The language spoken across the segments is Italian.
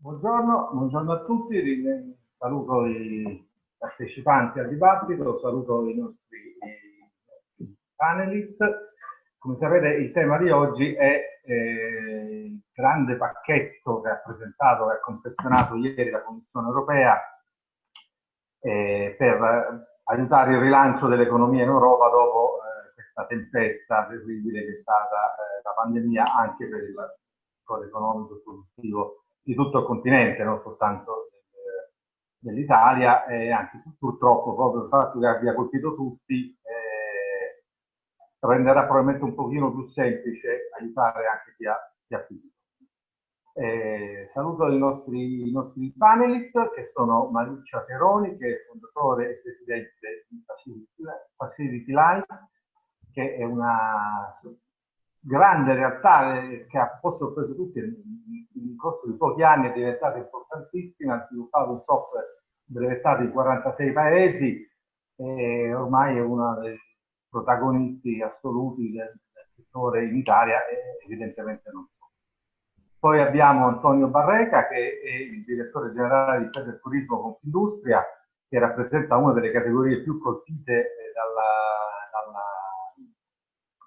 Buongiorno, buongiorno, a tutti, saluto i partecipanti al dibattito, saluto i nostri, panelist. Come sapete il tema di oggi è eh, il grande pacchetto che ha presentato e ha confezionato ieri la Commissione europea eh, per aiutare il rilancio dell'economia in Europa dopo eh, questa tempesta terribile che è stata eh, la pandemia anche per il settore economico e produttivo di tutto il continente, non soltanto dell'Italia, e anche purtroppo proprio il fatto che abbia colpito tutti eh, renderà probabilmente un pochino più semplice aiutare anche chi ha, chi ha finito. Eh, saluto i nostri, i nostri, panelist che sono Mariuccia Peroni che è fondatore e presidente di Facility Life che è una grande realtà eh, che ha posto preso tutti nel corso di pochi anni è diventata importantissima, ha sviluppato un software brevettato in 46 paesi e ormai è uno dei protagonisti assoluti del, del settore in Italia evidentemente non solo. Poi abbiamo Antonio Barreca che è il direttore generale di Fede Turismo Confindustria che rappresenta una delle categorie più colpite eh, dalla,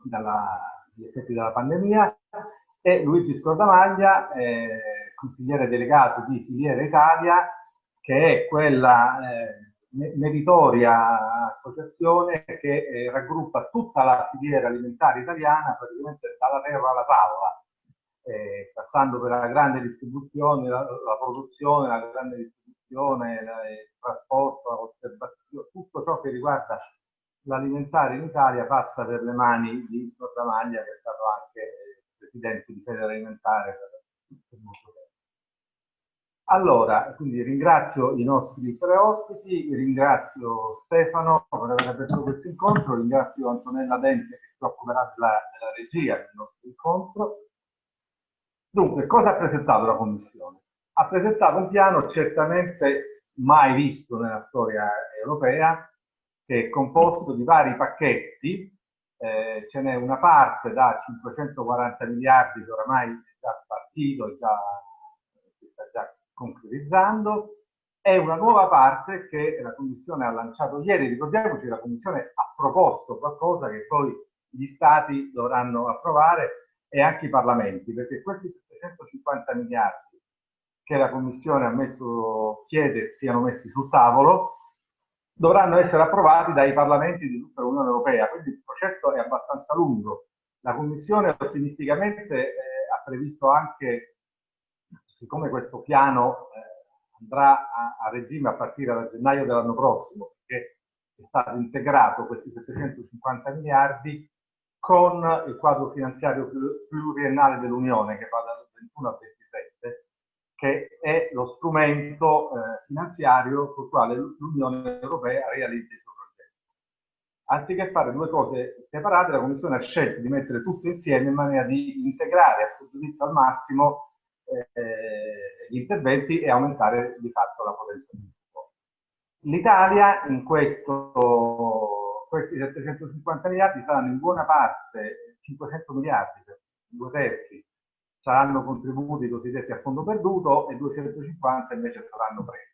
dalla, dalla gli effetti della pandemia, e Luigi Scordamaglia, eh, consigliere delegato di Filiera Italia, che è quella eh, meritoria associazione che eh, raggruppa tutta la filiera alimentare italiana, praticamente dalla terra alla tavola, eh, passando per la grande distribuzione, la, la produzione, la grande distribuzione, la, il trasporto, l'osservazione, tutto ciò che riguarda l'alimentare in Italia passa per le mani di Sordamaglia, che è stato anche eh, presidente di Fede Alimentare per molto tempo. Allora, quindi ringrazio i nostri tre ospiti, ringrazio Stefano per aver aperto questo incontro, ringrazio Antonella Dente che si occuperà della, della regia del nostro incontro. Dunque, cosa ha presentato la Commissione? Ha presentato un piano certamente mai visto nella storia europea, che è composto di vari pacchetti, eh, ce n'è una parte da 540 miliardi che oramai è già partito, già, si sta già concretizzando, e una nuova parte che la Commissione ha lanciato ieri. Ricordiamoci la Commissione ha proposto qualcosa che poi gli Stati dovranno approvare e anche i Parlamenti, perché questi 750 miliardi che la Commissione ha messo, chiede siano messi sul tavolo, dovranno essere approvati dai parlamenti di tutta l'Unione Europea, quindi il processo è abbastanza lungo. La Commissione ottimisticamente eh, ha previsto anche, siccome questo piano eh, andrà a, a, regime a partire da gennaio dell'anno prossimo, perché è stato integrato questi 750 miliardi con il quadro finanziario pluriennale dell'Unione che va dal 21 al 27 che è lo strumento eh, finanziario sul quale l'Unione Europea realizza il suo progetto. Anziché fare due cose separate, la Commissione ha scelto di mettere tutto insieme in maniera di integrare a suo giudizio al massimo eh, gli interventi e aumentare di fatto la potenza di sviluppo. L'Italia in questo, questi 750 miliardi saranno in buona parte 500 miliardi, per due terzi, saranno contributi cosiddetti a fondo perduto e 250 invece saranno presi.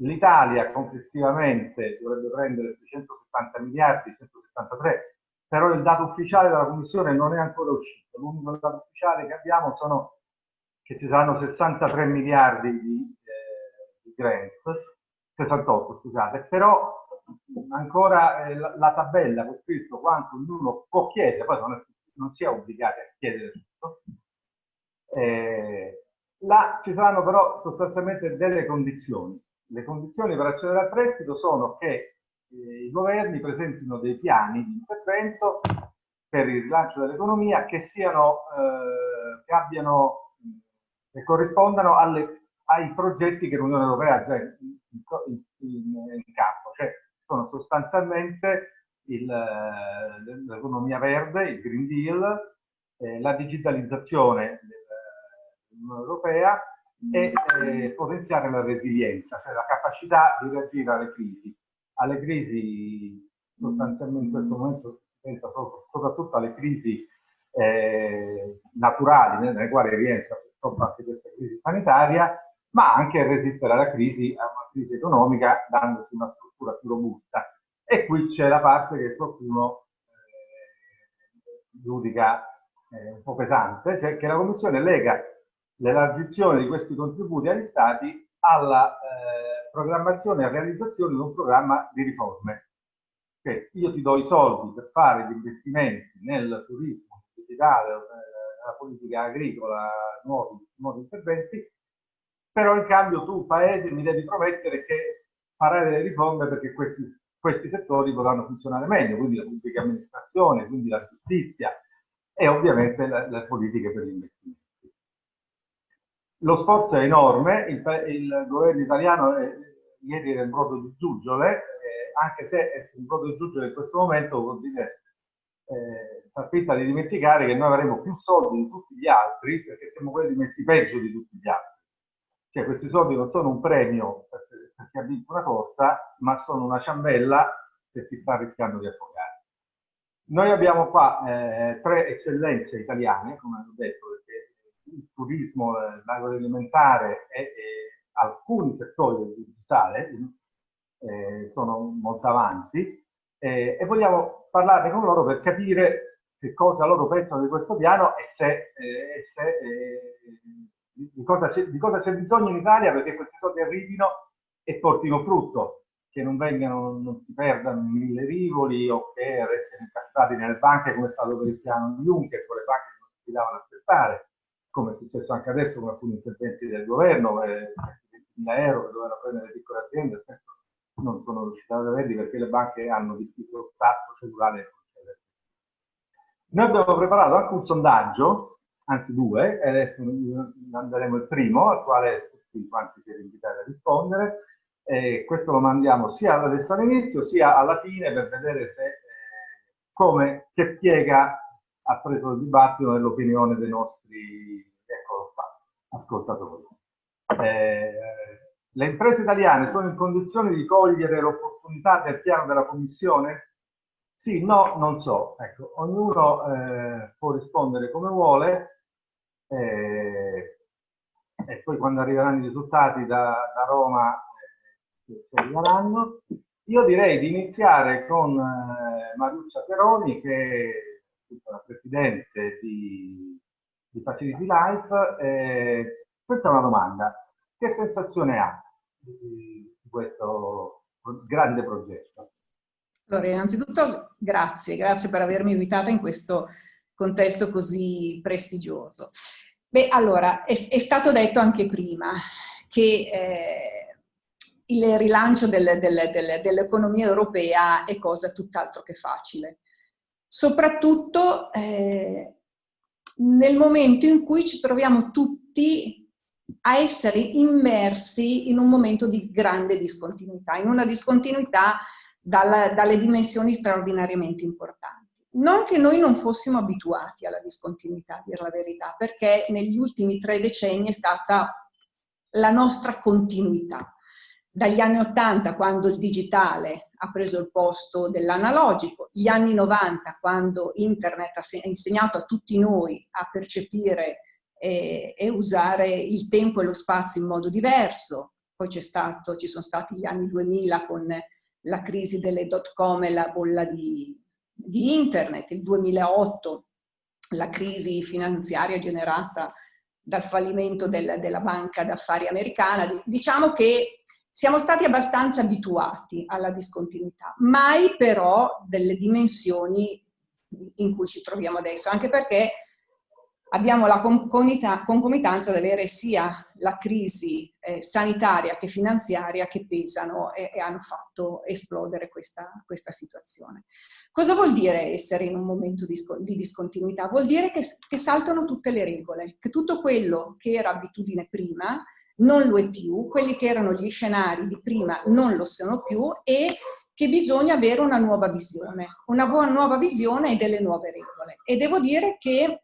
L'Italia complessivamente dovrebbe prendere 670 miliardi, 173, però il dato ufficiale della Commissione non è ancora uscito. L'unico dato ufficiale che abbiamo sono che ci saranno 63 miliardi di, eh, di grant, 68 scusate, però ancora eh, la, la, tabella con scritto quanto ognuno può chiedere, poi non, è, non si è obbligati a chiedere tutto, eh, là ci saranno però sostanzialmente delle condizioni. Le condizioni per accedere al prestito sono che eh, i governi presentino dei piani di intervento per il rilancio dell'economia che siano, eh, che abbiano, che corrispondano alle, ai progetti che l'Unione Europea ha già in, in, in, in campo, cioè sono sostanzialmente l'economia verde, il Green Deal, eh, la digitalizzazione dell'Unione Europea e eh, potenziare la resilienza, cioè la capacità di reagire alle crisi. Alle crisi, sostanzialmente in questo momento, penso soprattutto alle crisi eh, naturali, nelle quali rientra purtroppo anche questa crisi sanitaria, ma anche resistere alla crisi, a una crisi economica, dandosi una struttura più robusta. E qui c'è la parte che qualcuno eh, giudica eh, un po' pesante, cioè che la Commissione lega l'elargizione di questi contributi agli Stati alla eh, programmazione e realizzazione di un programma di riforme. Che io ti do i soldi per fare gli investimenti nel turismo digitale, nella politica agricola, nuovi, nuovi interventi, però in cambio tu, Paese, mi devi promettere che farai delle riforme perché questi, questi settori potranno funzionare meglio, quindi la pubblica amministrazione, quindi la giustizia e ovviamente le, le politiche per gli investimenti. Lo sforzo è enorme, il, il governo italiano è, ieri era in brodo di giuggiole, eh, anche se è in brodo di giuggiole in questo momento vuol dire eh, far finta di dimenticare che noi avremo più soldi di tutti gli altri perché siamo quelli messi peggio di tutti gli altri. Cioè questi soldi non sono un premio per, per chi ha vinto una corsa, ma sono una ciambella per chi sta rischiando di affogare. Noi abbiamo qua eh, tre eccellenze italiane, come ho detto, il turismo, l'agroalimentare e, e, alcuni settori del digitale eh, sono molto avanti eh, e vogliamo parlarne con loro per capire che cosa loro pensano di questo piano e se, eh, se eh, di cosa c'è bisogno in Italia perché questi soldi arrivino e portino frutto, che non vengano, non si perdano mille rivoli o che restino incastrati nelle banche come è stato per il piano Juncker, con le banche che non si davano a aspettare come è successo anche adesso con alcuni interventi del governo, eh, 20.000 euro che dovevano prendere le piccole aziende, non sono riusciti ad averli perché le banche hanno difficoltà concedere. Noi abbiamo preparato anche un sondaggio, anzi due, e adesso manderemo il primo, al quale tutti quanti siete invitati a rispondere. E questo lo mandiamo sia adesso all'inizio sia alla fine per vedere se, eh, come, che piega ha preso il dibattito nell'opinione dei nostri ascoltatori. Eh, le imprese italiane sono in condizione di cogliere l'opportunità del piano della Commissione? Sì, no, non so. Ecco, ognuno eh, può rispondere come vuole eh, e poi quando arriveranno i risultati da, da Roma eh, arriveranno. Io direi di iniziare con eh, Mariuccia Peroni che la Presidente di, di Facility Life. Eh, questa è una domanda. Che sensazione ha di, questo grande progetto? Allora, innanzitutto grazie, grazie per avermi invitata in questo contesto così prestigioso. Beh, allora, è, è stato detto anche prima che eh, il rilancio del, del, del, dell'economia europea è cosa tutt'altro che facile soprattutto eh, nel momento in cui ci troviamo tutti a essere immersi in un momento di grande discontinuità, in una discontinuità dalla, dalle dimensioni straordinariamente importanti. Non che noi non fossimo abituati alla discontinuità, a dire la verità, perché negli ultimi tre decenni è stata la nostra continuità dagli anni 80 quando il digitale ha preso il posto dell'analogico, gli anni 90 quando internet ha insegnato a tutti noi a percepire e, e usare il tempo e lo spazio in modo diverso, poi stato, ci sono stati gli anni 2000 con la crisi delle dot com e la bolla di, di internet, il 2008 la crisi finanziaria generata dal fallimento del, della banca d'affari americana, diciamo che siamo stati abbastanza abituati alla discontinuità, mai però delle dimensioni in cui ci troviamo adesso, anche perché abbiamo la concomitanza di avere sia la crisi eh, sanitaria che finanziaria che pesano e, e hanno fatto esplodere questa, questa, situazione. Cosa vuol dire essere in un momento di, di discontinuità? Vuol dire che, che saltano tutte le regole, che tutto quello che era abitudine prima non lo è più, quelli che erano gli scenari di prima non lo sono più e che bisogna avere una nuova visione, una nuova visione e delle nuove regole. E devo dire che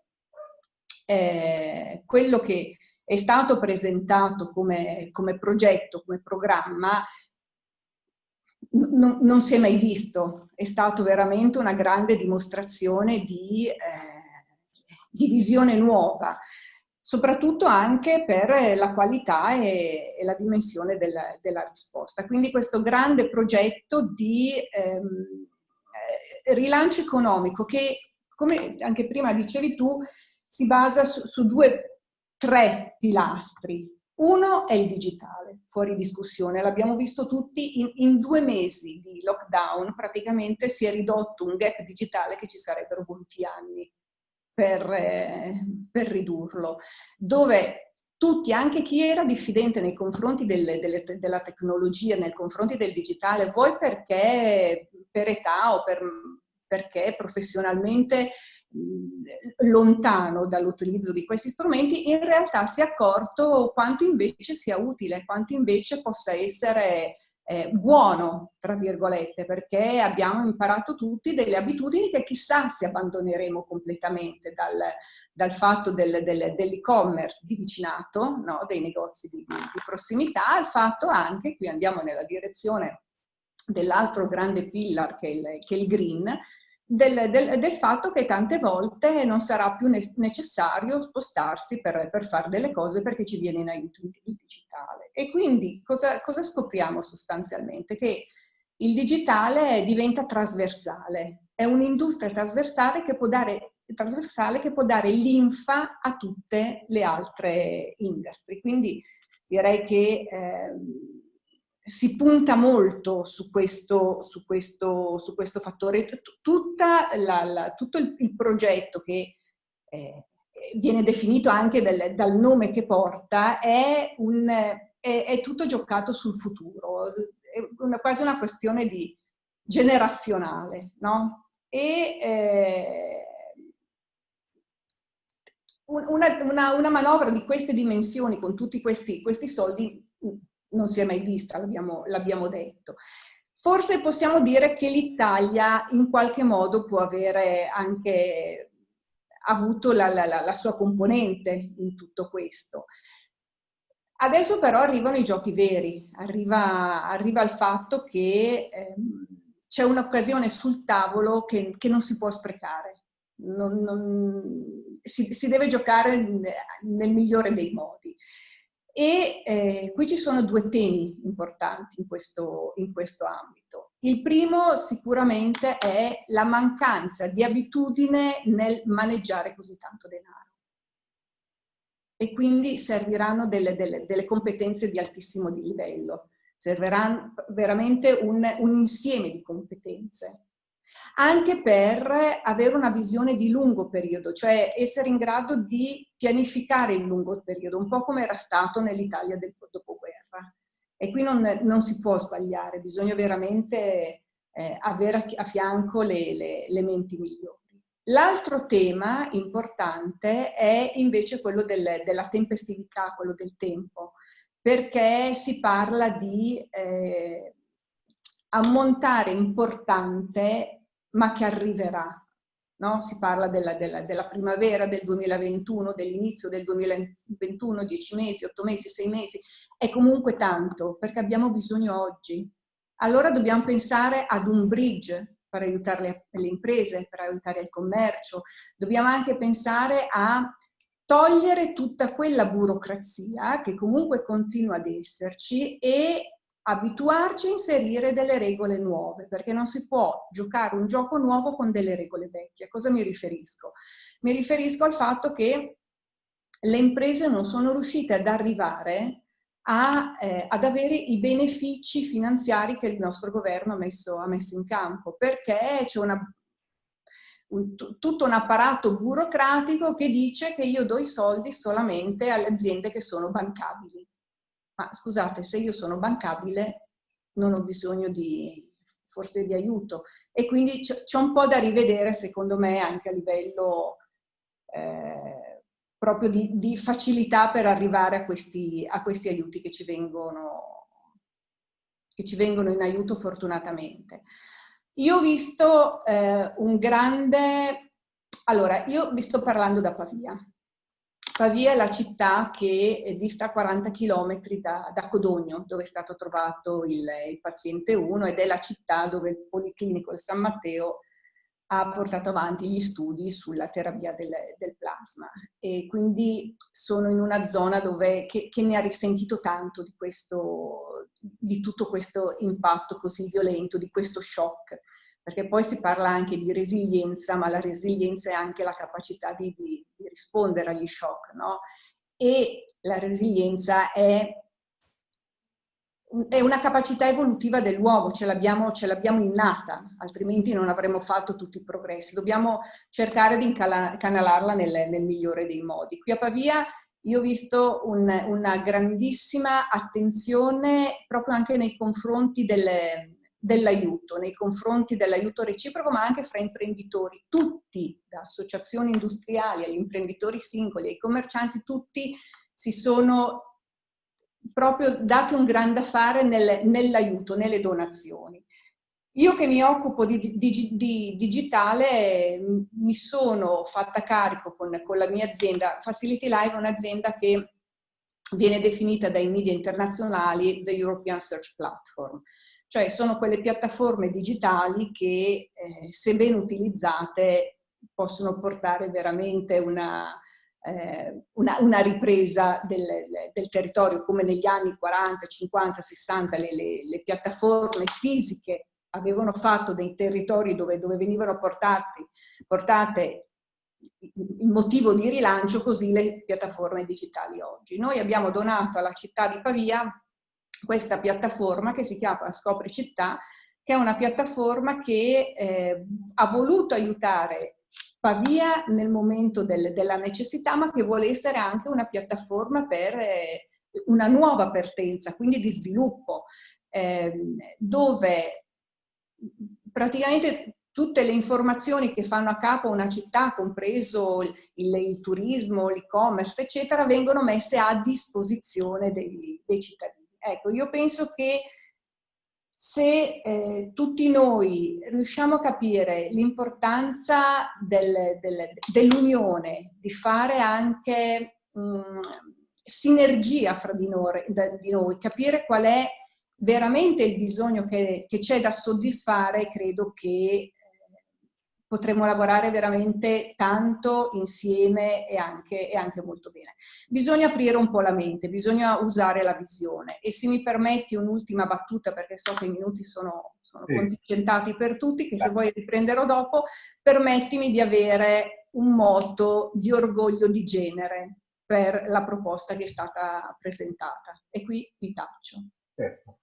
eh, quello che è stato presentato come, come progetto, come programma, non si è mai visto, è stato veramente una grande dimostrazione di, eh, di visione nuova, soprattutto anche per la qualità e, e la dimensione della, della, risposta. Quindi questo grande progetto di ehm, eh, rilancio economico che, come anche prima dicevi tu, si basa su, su due, tre pilastri. Uno è il digitale, fuori discussione, l'abbiamo visto tutti, in, in, due mesi di lockdown praticamente si è ridotto un gap digitale che ci sarebbero voluti anni per, eh, per ridurlo, dove tutti, anche chi era diffidente nei confronti delle, delle, della tecnologia, nei confronti del digitale, vuoi perché per età o per, perché professionalmente lontano dall'utilizzo di questi strumenti, in realtà si è accorto quanto invece sia utile, quanto invece possa essere eh, buono, tra virgolette, perché abbiamo imparato tutti delle abitudini che chissà se abbandoneremo completamente dal, dal fatto del, del, dell'e-commerce di vicinato, no? dei negozi di, di, prossimità, al fatto anche, qui andiamo nella direzione dell'altro grande pillar che è il, che è il green, del, del, del, fatto che tante volte non sarà più ne necessario spostarsi per, per, fare delle cose perché ci viene in aiuto il digitale. E quindi cosa, cosa scopriamo sostanzialmente? Che il digitale diventa trasversale, è un'industria trasversale che può dare trasversale che può dare linfa a tutte le altre industrie. Quindi direi che eh, si punta molto su questo, su questo, su questo fattore. La, la, tutto il, il, progetto che eh, viene definito anche del, dal nome che porta è, un, è, è, tutto giocato sul futuro, è una, quasi una questione di generazionale, no? E eh, una, una, una, manovra di queste dimensioni con tutti questi, questi soldi non si è mai vista, l'abbiamo detto. Forse possiamo dire che l'Italia in qualche modo può avere anche avuto la, la, la, sua componente in tutto questo. Adesso però arrivano i giochi veri, arriva, arriva il fatto che ehm, c'è un'occasione sul tavolo che, che, non si può sprecare, non, non, si, si, deve giocare nel migliore dei modi. E eh, qui ci sono due temi importanti in questo, in questo ambito. Il primo sicuramente è la mancanza di abitudine nel maneggiare così tanto denaro. E quindi serviranno delle, delle, delle competenze di altissimo livello. Servirà veramente un, un insieme di competenze anche per avere una visione di lungo periodo, cioè essere in grado di pianificare il lungo periodo, un po' come era stato nell'Italia del dopoguerra. E qui non, non, si può sbagliare, bisogna veramente eh, avere a, fianco le, le, le menti migliori. L'altro tema importante è invece quello del, della tempestività, quello del tempo, perché si parla di eh, ammontare importante ma che arriverà. No? Si parla della, della, della, primavera del 2021, dell'inizio del 2021, 10 mesi, 8 mesi, 6 mesi, è comunque tanto perché abbiamo bisogno oggi. Allora dobbiamo pensare ad un bridge per aiutare le, le imprese, per aiutare il commercio. Dobbiamo anche pensare a togliere tutta quella burocrazia che comunque continua ad esserci e abituarci a inserire delle regole nuove, perché non si può giocare un gioco nuovo con delle regole vecchie. A cosa mi riferisco? Mi riferisco al fatto che le imprese non sono riuscite ad arrivare a, eh, ad avere i benefici finanziari che il nostro governo ha messo, ha messo in campo, perché c'è una un, tutto un apparato burocratico che dice che io do i soldi solamente alle aziende che sono bancabili ma scusate, se io sono bancabile non ho bisogno di, forse di aiuto. E quindi c'è un po' da rivedere, secondo me, anche a livello eh, proprio di, di, facilità per arrivare a questi, a questi aiuti che ci, vengono, che ci vengono in aiuto fortunatamente. Io ho visto eh, un grande... Allora, io vi sto parlando da Pavia. Pavia è la città che dista 40 km da, da Codogno, dove è stato trovato il, il, paziente 1 ed è la città dove il Policlinico di San Matteo ha portato avanti gli studi sulla terapia del, del plasma. E quindi sono in una zona dove, che, che, ne ha risentito tanto di, questo, di tutto questo impatto così violento, di questo shock, perché poi si parla anche di resilienza, ma la resilienza è anche la capacità di, di, di rispondere agli shock, no? E la resilienza è è una capacità evolutiva dell'uomo, ce l'abbiamo innata, altrimenti non avremmo fatto tutti i progressi. Dobbiamo cercare di incanalarla nel, nel migliore dei modi. Qui a Pavia io ho visto un, una grandissima attenzione proprio anche nei confronti dell'aiuto, nei confronti dell'aiuto reciproco, ma anche fra imprenditori. Tutti, da associazioni industriali agli imprenditori singoli, ai commercianti, tutti si sono proprio date un grande affare nel, nell'aiuto, nelle donazioni. Io che mi occupo di, di, di, digitale mi sono fatta carico con, con la mia azienda, Facility Live è un'azienda che viene definita dai media internazionali the European Search Platform, cioè sono quelle piattaforme digitali che eh, se ben utilizzate possono portare veramente una, eh, una, una, ripresa del, del, territorio come negli anni 40, 50, 60 le, le, le piattaforme fisiche avevano fatto dei territori dove, dove venivano portati, portate il motivo di rilancio, così le piattaforme digitali oggi. Noi abbiamo donato alla città di Pavia questa piattaforma che si chiama Scopri Città, che è una piattaforma che eh, ha voluto aiutare Pavia nel momento del, della necessità, ma che vuole essere anche una piattaforma per eh, una nuova partenza, quindi di sviluppo, eh, dove praticamente tutte le informazioni che fanno a capo una città, compreso il, il, il turismo, l'e-commerce, eccetera, vengono messe a disposizione dei, dei cittadini. Ecco, io penso che se eh, tutti noi riusciamo a capire l'importanza del, del, dell'unione, di fare anche mh, mm, sinergia fra di noi, da, di noi, capire qual è veramente il bisogno che c'è da soddisfare, credo che potremo lavorare veramente tanto insieme e anche, e anche, molto bene. Bisogna aprire un po' la mente, bisogna usare la visione e se mi permetti un'ultima battuta perché so che i minuti sono, sono sì. contingentati per tutti, che se vuoi riprenderò dopo, permettimi di avere un moto di orgoglio di genere per la proposta che è stata presentata e qui vi taccio. Certo.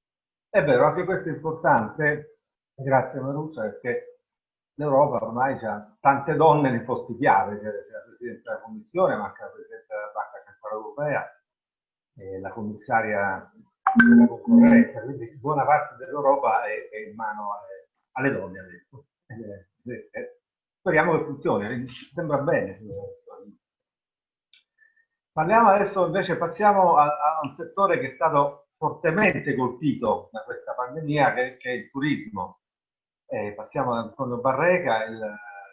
È vero, anche questo è importante, grazie Maruccia, perché l'Europa ormai ha tante donne nei posti chiave, c'è la Presidente della Commissione, ma anche la Presidente della Banca Centrale Europea, e la Commissaria della concorrenza, quindi buona parte dell'Europa è, è, in mano alle, alle donne adesso. Eh, eh, speriamo che funzioni, sembra bene. Parliamo adesso invece, passiamo a, a, un settore che è stato fortemente colpito da questa pandemia, che, che è il turismo. Eh, passiamo ad Antonio Barreca, il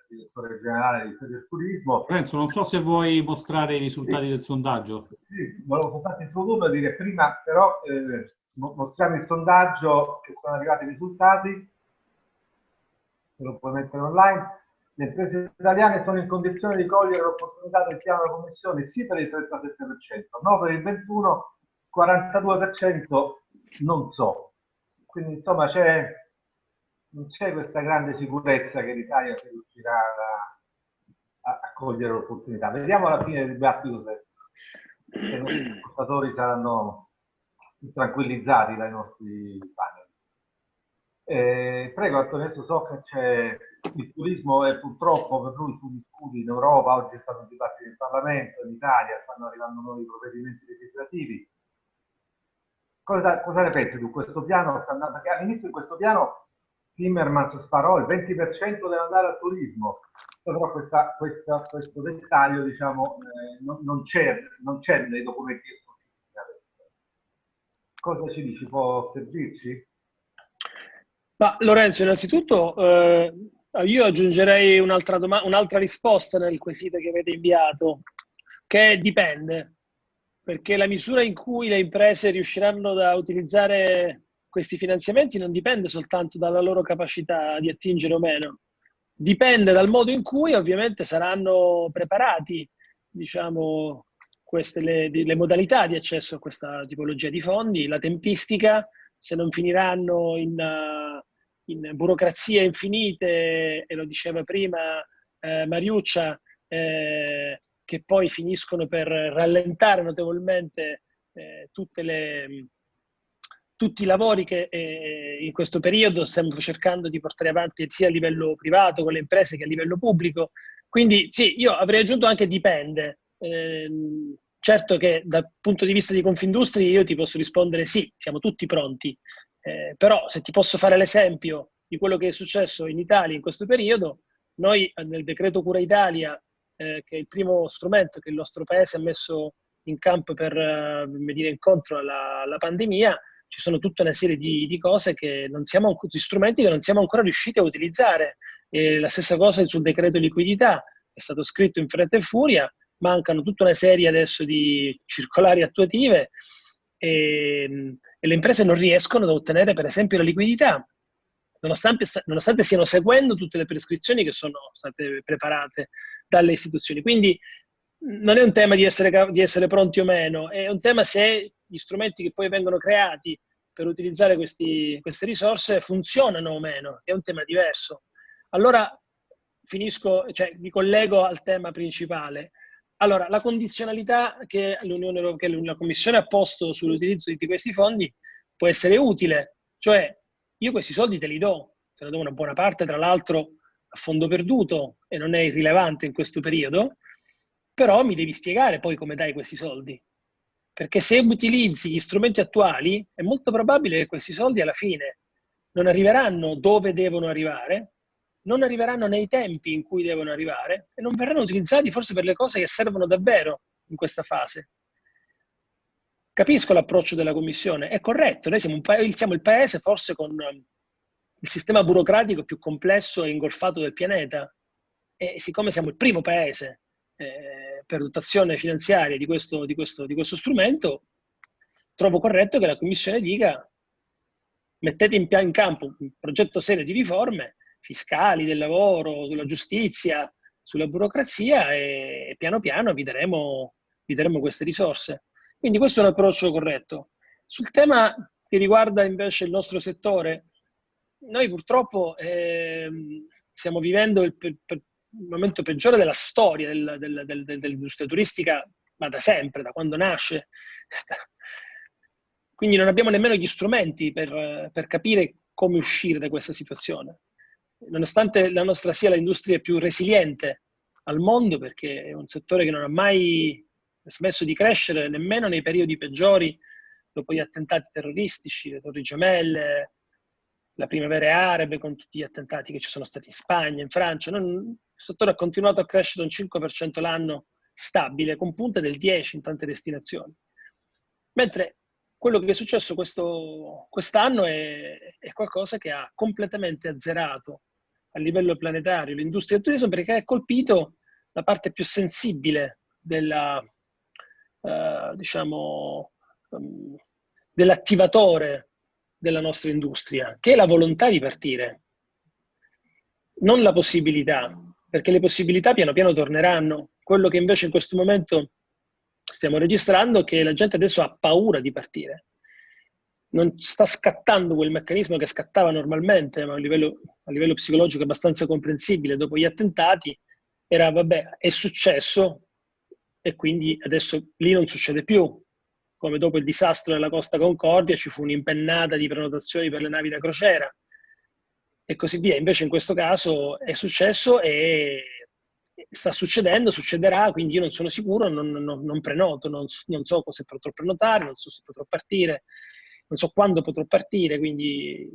direttore generale di Fede Turismo. Renzo, non so se vuoi mostrare i risultati sì. del sondaggio. Sì, volevo soltanto introdurlo e dire prima, però eh, mostriamo il sondaggio che sono arrivati i risultati, se lo puoi mettere online. Le imprese italiane sono in condizione di cogliere l'opportunità del piano della Commissione sì per il 37%, no per il 21%, 42% non so. Quindi insomma c'è non c'è questa grande sicurezza che l'Italia si riuscirà a, a, cogliere l'opportunità. Vediamo alla fine del dibattito se, se i ascoltatori saranno tranquillizzati dai nostri panel. Eh, prego Antonio, so che c'è il turismo e purtroppo per lui tu discuti in Europa, oggi è stato un dibattito in Parlamento, in Italia, stanno arrivando nuovi provvedimenti legislativi. Cosa, cosa ne pensi su questo piano? All'inizio di questo piano Timmermans sparò il 20% deve andare al turismo, però questa, questa, questo dettaglio diciamo, eh, non, non c'è nei documenti Cosa ci dici? Può servirci? Ma Lorenzo, innanzitutto eh, io aggiungerei un'altra un risposta nel quesito che avete inviato, che dipende, perché la misura in cui le imprese riusciranno a utilizzare questi finanziamenti non dipende soltanto dalla loro capacità di attingere o meno, dipende dal modo in cui ovviamente saranno preparati, diciamo, queste le, le modalità di accesso a questa tipologia di fondi, la tempistica, se non finiranno in, in burocrazie infinite, e lo diceva prima eh, Mariuccia, eh, che poi finiscono per rallentare notevolmente eh, le, tutti i lavori che eh, in questo periodo stiamo cercando di portare avanti sia a livello privato con le imprese che a livello pubblico. Quindi sì, io avrei aggiunto anche dipende. Eh, certo che dal punto di vista di Confindustria io ti posso rispondere sì, siamo tutti pronti, eh, però se ti posso fare l'esempio di quello che è successo in Italia in questo periodo, noi nel decreto Cura Italia, eh, che è il primo strumento che il nostro paese ha messo in campo per eh, venire incontro alla, alla, pandemia, ci sono tutta una serie di, di cose che non siamo, di strumenti che non siamo ancora riusciti a utilizzare. E la stessa cosa sul decreto liquidità, è stato scritto in fretta e furia, mancano tutta una serie adesso di circolari attuative e, e le imprese non riescono ad ottenere per esempio la liquidità nonostante, nonostante stiano seguendo tutte le prescrizioni che sono state preparate dalle istituzioni. Quindi non è un tema di essere, di essere pronti o meno, è un tema se gli strumenti che poi vengono creati per utilizzare questi, queste risorse funzionano o meno, è un tema diverso. Allora finisco, cioè mi collego al tema principale. Allora, la condizionalità che l'Unione Europea, che la Commissione ha posto sull'utilizzo di questi fondi può essere utile, cioè io questi soldi te li do, te ne do una buona parte, tra l'altro a fondo perduto e non è irrilevante in questo periodo, però mi devi spiegare poi come dai questi soldi. Perché se utilizzi gli strumenti attuali, è molto probabile che questi soldi alla fine non arriveranno dove devono arrivare, non arriveranno nei tempi in cui devono arrivare e non verranno utilizzati forse per le cose che servono davvero in questa fase. Capisco l'approccio della Commissione, è corretto, noi siamo, pa- siamo, il paese forse con ehm, il sistema burocratico più complesso e ingolfato del pianeta e siccome siamo il primo paese eh, per dotazione finanziaria di questo, di, questo, di questo strumento, trovo corretto che la Commissione dica mettete in, in campo un progetto serio di riforme fiscali, del lavoro, sulla giustizia, sulla burocrazia e piano piano vi daremo, vi daremo queste risorse. Quindi questo è un approccio corretto. Sul tema che riguarda invece il nostro settore, noi purtroppo eh, stiamo vivendo il, il, il, momento peggiore della storia del, del, del, dell'industria turistica, ma da sempre, da quando nasce. Quindi non abbiamo nemmeno gli strumenti per, per capire come uscire da questa situazione. Nonostante la nostra sia l'industria più resiliente al mondo, perché è un settore che non ha mai smesso di crescere nemmeno nei periodi peggiori, dopo gli attentati terroristici, le torri gemelle, la primavera arabe con tutti gli attentati che ci sono stati in Spagna, in Francia. Non, il settore ha continuato a crescere un 5% l'anno stabile, con punte del 10% in tante destinazioni. Mentre quello che è successo quest'anno è, è, qualcosa che ha completamente azzerato a livello planetario l'industria del turismo perché ha colpito la parte più sensibile della, eh, diciamo, um, dell'attivatore della nostra industria, che è la volontà di partire, non la possibilità, perché le possibilità piano piano torneranno. Quello che invece in questo momento stiamo registrando è che la gente adesso ha paura di partire. Non sta scattando quel meccanismo che scattava normalmente, ma a livello, a livello psicologico abbastanza comprensibile dopo gli attentati, era vabbè, è successo, e quindi adesso lì non succede più. Come dopo il disastro della Costa Concordia ci fu un'impennata di prenotazioni per le navi da crociera e così via. Invece in questo caso è successo e sta succedendo, succederà, quindi io non sono sicuro, non, non, non prenoto, non, non, so se potrò prenotare, non so se potrò partire, non so quando potrò partire, quindi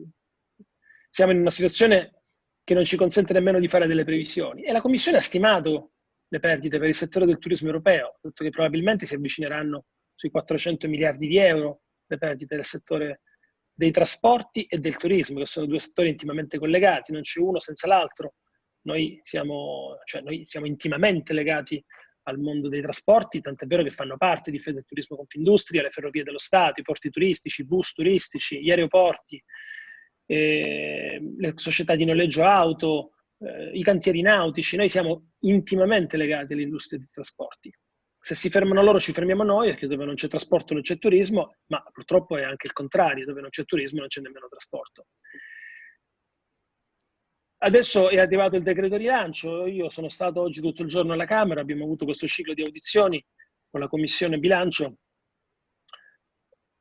siamo in una situazione che non ci consente nemmeno di fare delle previsioni. E la Commissione ha stimato le perdite per il settore del turismo europeo, detto che probabilmente si avvicineranno sui 400 miliardi di euro le perdite del settore dei trasporti e del turismo, che sono due settori intimamente collegati, non c'è uno senza l'altro. Noi siamo, cioè noi siamo intimamente legati al mondo dei trasporti, tant'è vero che fanno parte di Fede Turismo Confindustria, le ferrovie dello Stato, i porti turistici, i bus turistici, gli aeroporti, eh, le società di noleggio auto, eh, i cantieri nautici, noi siamo intimamente legati all'industria dei trasporti. Se si fermano loro ci fermiamo noi, perché dove non c'è trasporto non c'è turismo, ma purtroppo è anche il contrario, dove non c'è turismo non c'è nemmeno trasporto. Adesso è arrivato il decreto rilancio, io sono stato oggi tutto il giorno alla Camera, abbiamo avuto questo ciclo di audizioni con la Commissione Bilancio,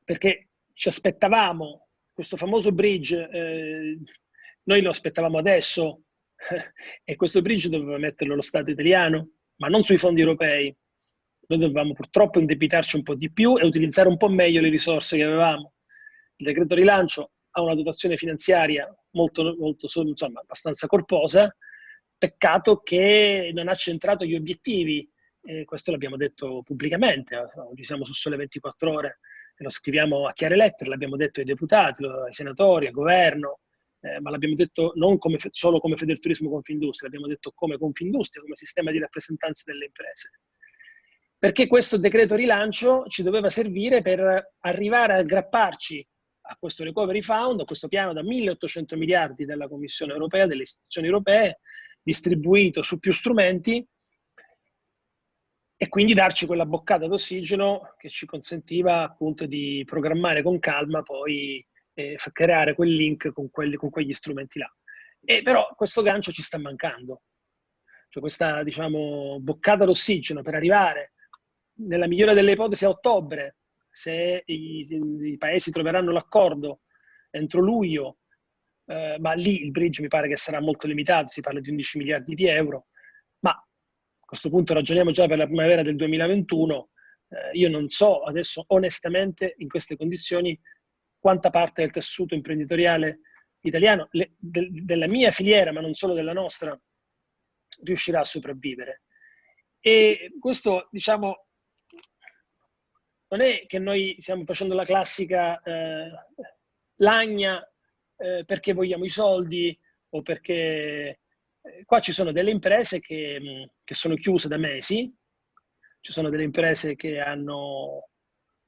perché ci aspettavamo questo famoso bridge, eh, noi lo aspettavamo adesso, e questo bridge doveva metterlo lo Stato italiano, ma non sui fondi europei. Noi dovevamo purtroppo indebitarci un po' di più e utilizzare un po' meglio le risorse che avevamo. Il decreto rilancio ha una dotazione finanziaria molto, molto insomma, abbastanza corposa, peccato che non ha centrato gli obiettivi, e questo l'abbiamo detto pubblicamente, oggi siamo su Sole 24 Ore, e lo scriviamo a chiare lettere, l'abbiamo detto ai deputati, ai senatori, al governo, eh, ma l'abbiamo detto non come, solo come Federturismo Confindustria, l'abbiamo detto come Confindustria, come sistema di rappresentanza delle imprese. Perché questo decreto rilancio ci doveva servire per arrivare a aggrapparci a questo recovery fund, a questo piano da 1.800 miliardi della Commissione europea, delle istituzioni europee, distribuito su più strumenti, e quindi darci quella boccata d'ossigeno che ci consentiva appunto di programmare con calma poi eh, creare quel link con, quelli, con quegli strumenti là. E però questo gancio ci sta mancando. Cioè questa, diciamo, boccata d'ossigeno per arrivare, nella migliore delle ipotesi, a ottobre, se i, i paesi troveranno l'accordo entro luglio, eh, ma lì il bridge mi pare che sarà molto limitato, si parla di 11 miliardi di euro, ma a questo punto ragioniamo già per la primavera del 2021, eh, io non so adesso onestamente in queste condizioni quanta parte del tessuto imprenditoriale italiano, le, de, della mia filiera, ma non solo della nostra, riuscirà a sopravvivere. E questo, diciamo, non è che noi stiamo facendo la classica eh, lagna eh, perché vogliamo i soldi o perché... Eh, qua ci sono delle imprese che, che, sono chiuse da mesi, ci sono delle imprese che hanno,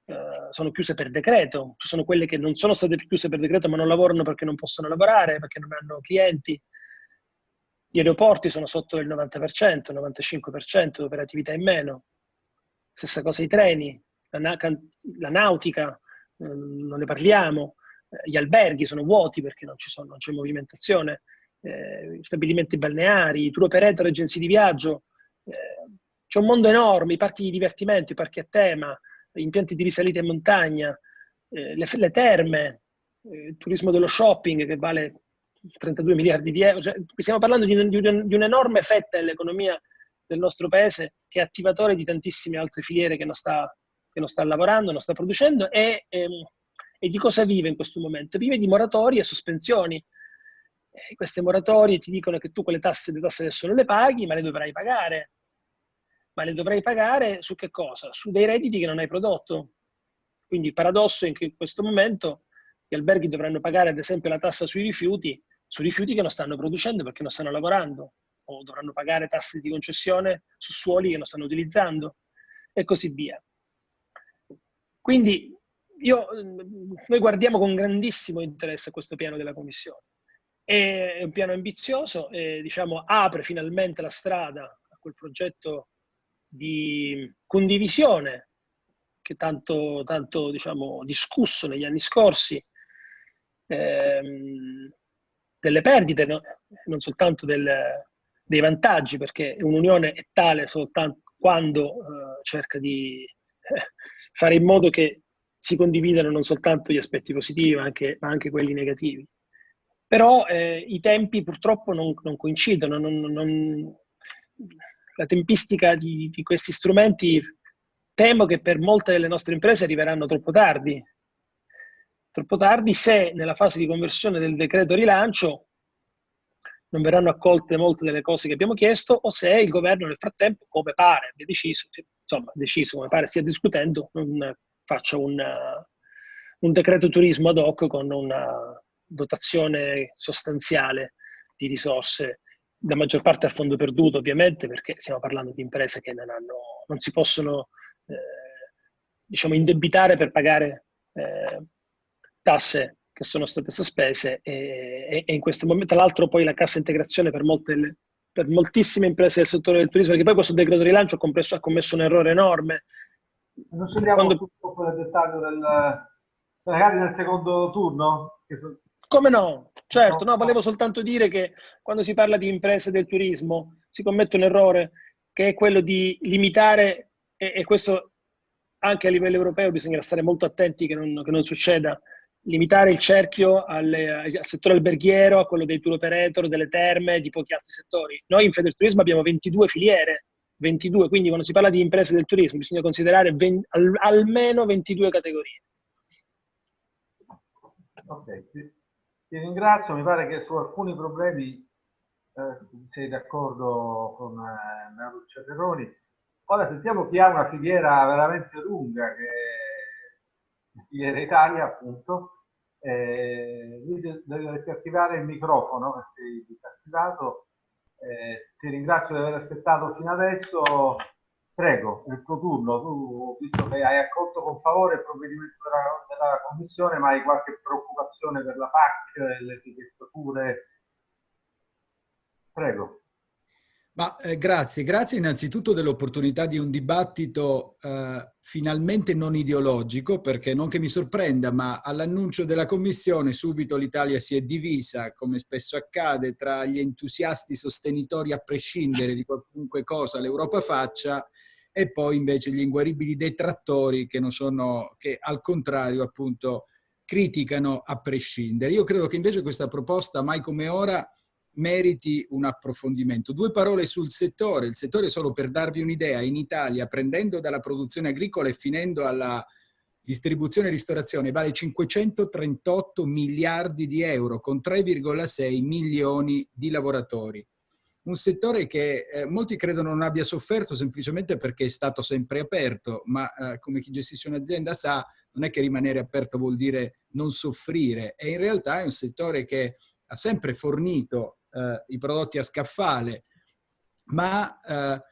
eh, sono chiuse per decreto, ci sono quelle che non sono state chiuse per decreto ma non lavorano perché non possono lavorare, perché non hanno clienti. Gli aeroporti sono sotto il 90%, il 95% di operatività in meno. Stessa cosa i treni, la, la nautica, eh, non ne parliamo, eh, gli alberghi sono vuoti perché non, sono, non c'è movimentazione, eh, stabilimenti balneari, tour operator, agenzie di viaggio, eh, c'è un mondo enorme, i parchi di divertimento, i parchi a tema, impianti di risalita in montagna, eh, le, le, terme, eh, il turismo dello shopping che vale 32 miliardi di euro. Cioè, stiamo parlando di, un, di un'enorme fetta dell'economia del nostro paese che è attivatore di tantissime altre filiere che non sta che non sta lavorando, non sta producendo e, ehm, e di cosa vive in questo momento? Vive di moratorie e sospensioni. E queste moratorie ti dicono che tu quelle tasse, le tasse adesso non le paghi, ma le dovrai pagare. Ma le dovrai pagare su che cosa? Su dei redditi che non hai prodotto. Quindi il paradosso è che in questo momento gli alberghi dovranno pagare ad esempio la tassa sui rifiuti, su rifiuti che non stanno producendo perché non stanno lavorando, o dovranno pagare tasse di concessione su suoli che non stanno utilizzando, e così via. Quindi io, noi guardiamo con grandissimo interesse questo piano della Commissione. È un piano ambizioso e diciamo, apre finalmente la strada a quel progetto di condivisione che tanto, tanto diciamo, discusso negli anni scorsi, ehm, delle perdite, no? non soltanto del, dei vantaggi, perché un'unione è tale soltanto quando eh, cerca di eh, fare in modo che si condividano non soltanto gli aspetti positivi, ma anche, ma anche quelli negativi. Però eh, i tempi purtroppo non, non coincidono, non, non, la tempistica di, di questi strumenti temo che per molte delle nostre imprese arriveranno troppo tardi. Troppo tardi se nella fase di conversione del decreto rilancio non verranno accolte molte delle cose che abbiamo chiesto o se il governo nel frattempo, come pare, abbia deciso, insomma, deciso, come pare stia discutendo, non faccia un, un decreto turismo ad hoc con una dotazione sostanziale di risorse, la maggior parte a fondo perduto ovviamente, perché stiamo parlando di imprese che non, hanno, non si possono eh, diciamo, indebitare per pagare eh, tasse che sono state sospese e, e in questo momento, tra l'altro poi la cassa integrazione per, molte, per moltissime imprese del settore del turismo, perché poi questo decreto rilancio ha commesso, ha commesso un errore enorme. Non scendiamo Quando... troppo nel dettaglio del, magari nel secondo turno? So... Come no? Certo, no, volevo soltanto dire che quando si parla di imprese del turismo si commette un errore che è quello di limitare, e, e questo anche a livello europeo bisogna stare molto attenti che non, che non succeda, limitare il cerchio alle, al settore alberghiero, a quello dei tour operator, delle terme, di pochi altri settori. Noi in Federturismo abbiamo 22 filiere, 22, quindi quando si parla di imprese del turismo bisogna considerare 20, al, almeno 22 categorie. Ok, ti, ti, ringrazio, mi pare che su alcuni problemi eh, sei d'accordo con eh, Terroni. Ora sentiamo chi ha una filiera veramente lunga, che Italia, appunto. Eh, dovresti attivare il microfono perché sei disattivato. Eh, ti ringrazio di aver aspettato fino adesso. Prego, il tuo turno. Tu, visto che hai accolto con favore il provvedimento della, della Commissione, ma hai qualche preoccupazione per la PAC, le etichettature? Prego. Ma, eh, grazie, grazie innanzitutto dell'opportunità di un dibattito eh, finalmente non ideologico, perché non che mi sorprenda, ma all'annuncio della Commissione subito l'Italia si è divisa, come spesso accade, tra gli entusiasti sostenitori a prescindere di qualunque cosa l'Europa faccia e poi invece gli inguaribili detrattori che, sono, che al contrario appunto criticano a prescindere. Io credo che invece questa proposta mai come ora meriti un approfondimento. Due parole sul settore. Il settore, solo per darvi un'idea, in Italia, prendendo dalla produzione agricola e finendo alla distribuzione e ristorazione, vale 538 miliardi di euro con 3,6 milioni di lavoratori. Un settore che eh, molti credono non abbia sofferto semplicemente perché è stato sempre aperto, ma eh, come chi gestisce un'azienda sa, non è che rimanere aperto vuol dire non soffrire, e in realtà è un settore che ha sempre fornito eh, i prodotti a scaffale, ma eh,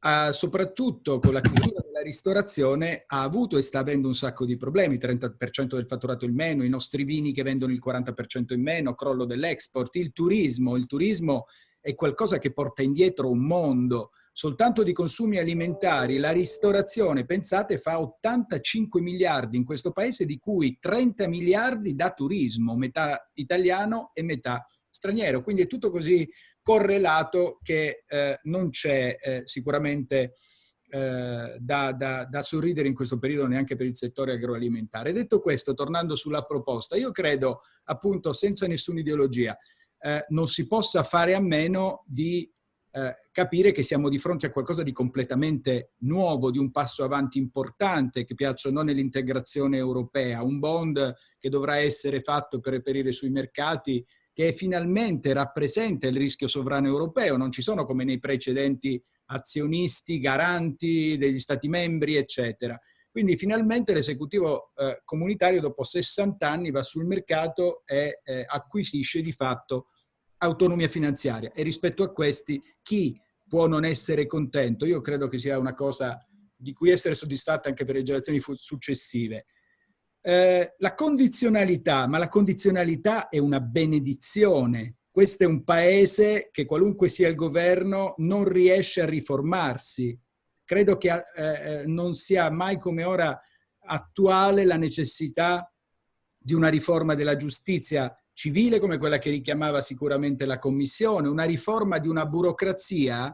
ha, soprattutto con la chiusura della ristorazione ha avuto e sta avendo un sacco di problemi, 30% del fatturato in meno, i nostri vini che vendono il 40% in meno, crollo dell'export, il turismo, il turismo è qualcosa che porta indietro un mondo, soltanto di consumi alimentari, la ristorazione, pensate, fa 85 miliardi in questo paese, di cui 30 miliardi da turismo, metà italiano e metà straniero. Quindi è tutto così correlato che eh, non c'è eh, sicuramente eh, da, da, da, sorridere in questo periodo neanche per il settore agroalimentare. Detto questo, tornando sulla proposta, io credo appunto senza nessuna ideologia eh, non si possa fare a meno di eh, capire che siamo di fronte a qualcosa di completamente nuovo, di un passo avanti importante che piaccia non nell'integrazione europea, un bond che dovrà essere fatto per reperire sui mercati che finalmente rappresenta il rischio sovrano europeo, non ci sono come nei precedenti azionisti, garanti degli stati membri, eccetera. Quindi finalmente l'esecutivo eh, comunitario dopo 60 anni va sul mercato e eh, acquisisce di fatto autonomia finanziaria e rispetto a questi chi può non essere contento? Io credo che sia una cosa di cui essere soddisfatta anche per le generazioni successive. Eh, la condizionalità, ma la condizionalità è una benedizione. Questo è un paese che qualunque sia il governo non riesce a riformarsi. Credo che eh, eh, non sia mai come ora attuale la necessità di una riforma della giustizia civile come quella che richiamava sicuramente la Commissione, una riforma di una burocrazia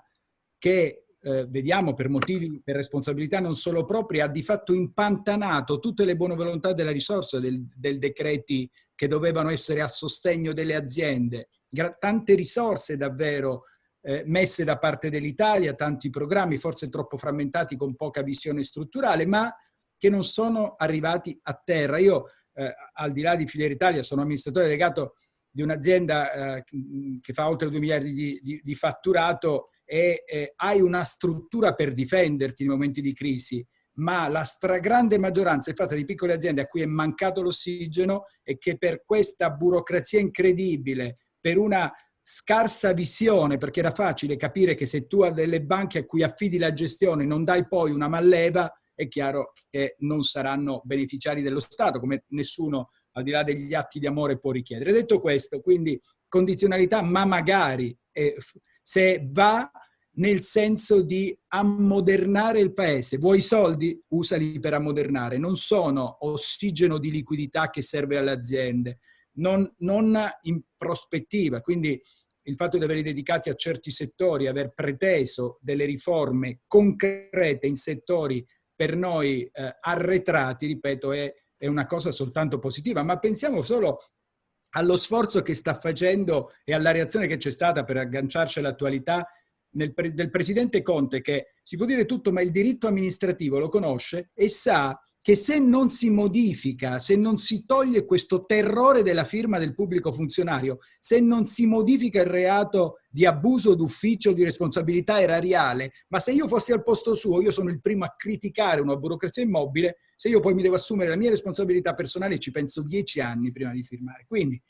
che eh, vediamo per motivi, per responsabilità non solo proprie, ha di fatto impantanato tutte le buone volontà della risorsa del, del decreti che dovevano essere a sostegno delle aziende. Gra tante risorse davvero eh, messe da parte dell'Italia, tanti programmi, forse troppo frammentati con poca visione strutturale, ma che non sono arrivati a terra. Io, eh, al di là di Filiera Italia, sono amministratore delegato di un'azienda eh, che fa oltre 2 miliardi di, di, di fatturato e eh, hai una struttura per difenderti nei momenti di crisi, ma la stragrande maggioranza è fatta di piccole aziende a cui è mancato l'ossigeno e che per questa burocrazia incredibile, per una scarsa visione, perché era facile capire che se tu hai delle banche a cui affidi la gestione non dai poi una malleva, è chiaro che non saranno beneficiari dello Stato, come nessuno al di là degli atti di amore può richiedere. Detto questo, quindi condizionalità, ma magari eh, se va nel senso di ammodernare il paese. Vuoi soldi? Usali per ammodernare. Non sono ossigeno di liquidità che serve alle aziende, non, non in prospettiva. Quindi il fatto di averli dedicati a certi settori, aver preteso delle riforme concrete in settori per noi eh, arretrati, ripeto, è, è una cosa soltanto positiva. Ma pensiamo solo allo sforzo che sta facendo e alla reazione che c'è stata per agganciarci all'attualità nel, del presidente Conte che si può dire tutto ma il diritto amministrativo lo conosce e sa che se non si modifica, se non si toglie questo terrore della firma del pubblico funzionario, se non si modifica il reato di abuso d'ufficio di responsabilità erariale, ma se io fossi al posto suo, io sono il primo a criticare una burocrazia immobile, se io poi mi devo assumere la mia responsabilità personale ci penso dieci anni prima di firmare. Quindi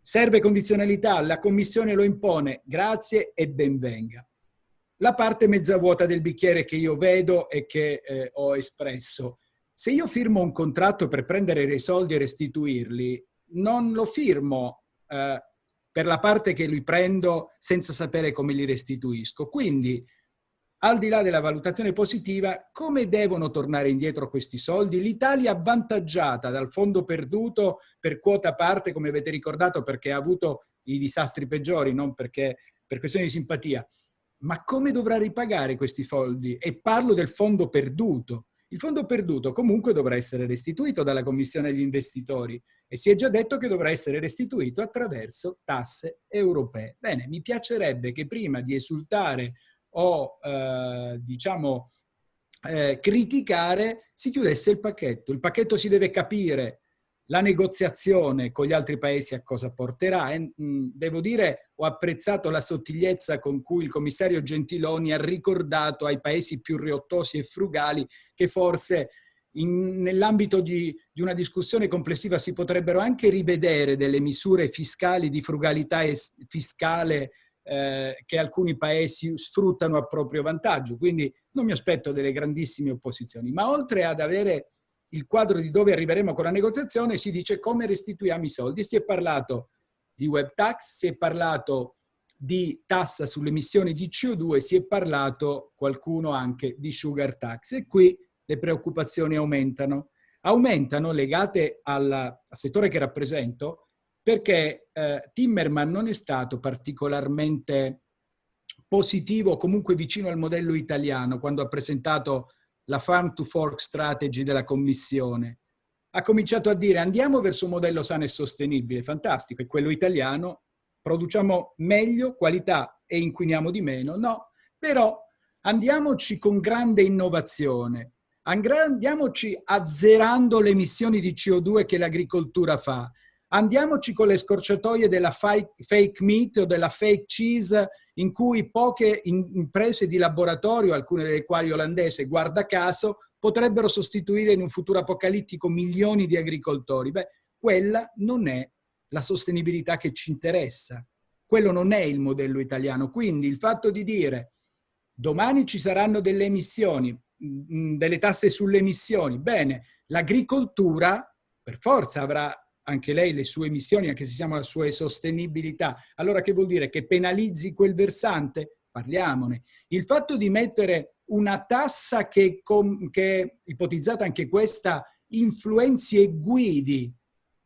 serve condizionalità, la Commissione lo impone, grazie e benvenga la parte mezza vuota del bicchiere che io vedo e che eh, ho espresso. Se io firmo un contratto per prendere dei soldi e restituirli, non lo firmo eh, per la parte che li prendo senza sapere come li restituisco. Quindi, al di là della valutazione positiva, come devono tornare indietro questi soldi? L'Italia avvantaggiata dal fondo perduto per quota parte, come avete ricordato, perché ha avuto i disastri peggiori, non perché per questioni di simpatia ma come dovrà ripagare questi soldi? E parlo del fondo perduto. Il fondo perduto comunque dovrà essere restituito dalla Commissione agli investitori e si è già detto che dovrà essere restituito attraverso tasse europee. Bene, mi piacerebbe che prima di esultare o eh, diciamo eh, criticare si chiudesse il pacchetto. Il pacchetto si deve capire la negoziazione con gli altri paesi a cosa porterà. E, mh, devo dire, ho apprezzato la sottigliezza con cui il commissario Gentiloni ha ricordato ai paesi più riottosi e frugali che forse nell'ambito di, di, una discussione complessiva si potrebbero anche rivedere delle misure fiscali di frugalità fiscale eh, che alcuni paesi sfruttano a proprio vantaggio. Quindi non mi aspetto delle grandissime opposizioni, ma oltre ad avere il quadro di dove arriveremo con la negoziazione, si dice come restituiamo i soldi. Si è parlato di web tax, si è parlato di tassa sulle emissioni di CO2, si è parlato qualcuno anche di sugar tax e qui le preoccupazioni aumentano. Aumentano legate al, al settore che rappresento perché eh, Timmerman non è stato particolarmente positivo, comunque vicino al modello italiano quando ha presentato la Farm to Fork Strategy della Commissione, ha cominciato a dire andiamo verso un modello sano e sostenibile, fantastico, è quello italiano, produciamo meglio, qualità e inquiniamo di meno, no, però andiamoci con grande innovazione, andiamoci azzerando le emissioni di CO2 che l'agricoltura fa, andiamoci con le scorciatoie della fake meat o della fake cheese in cui poche imprese di laboratorio, alcune delle quali olandese, guarda caso, potrebbero sostituire in un futuro apocalittico milioni di agricoltori. Beh, quella non è la sostenibilità che ci interessa. Quello non è il modello italiano. Quindi il fatto di dire domani ci saranno delle emissioni, mm, delle tasse sulle emissioni, bene, l'agricoltura per forza avrà anche lei le sue emissioni, anche se siamo alla sua sostenibilità. Allora che vuol dire? Che penalizzi quel versante? Parliamone. Il fatto di mettere una tassa che, che ipotizzata anche questa, influenzi e guidi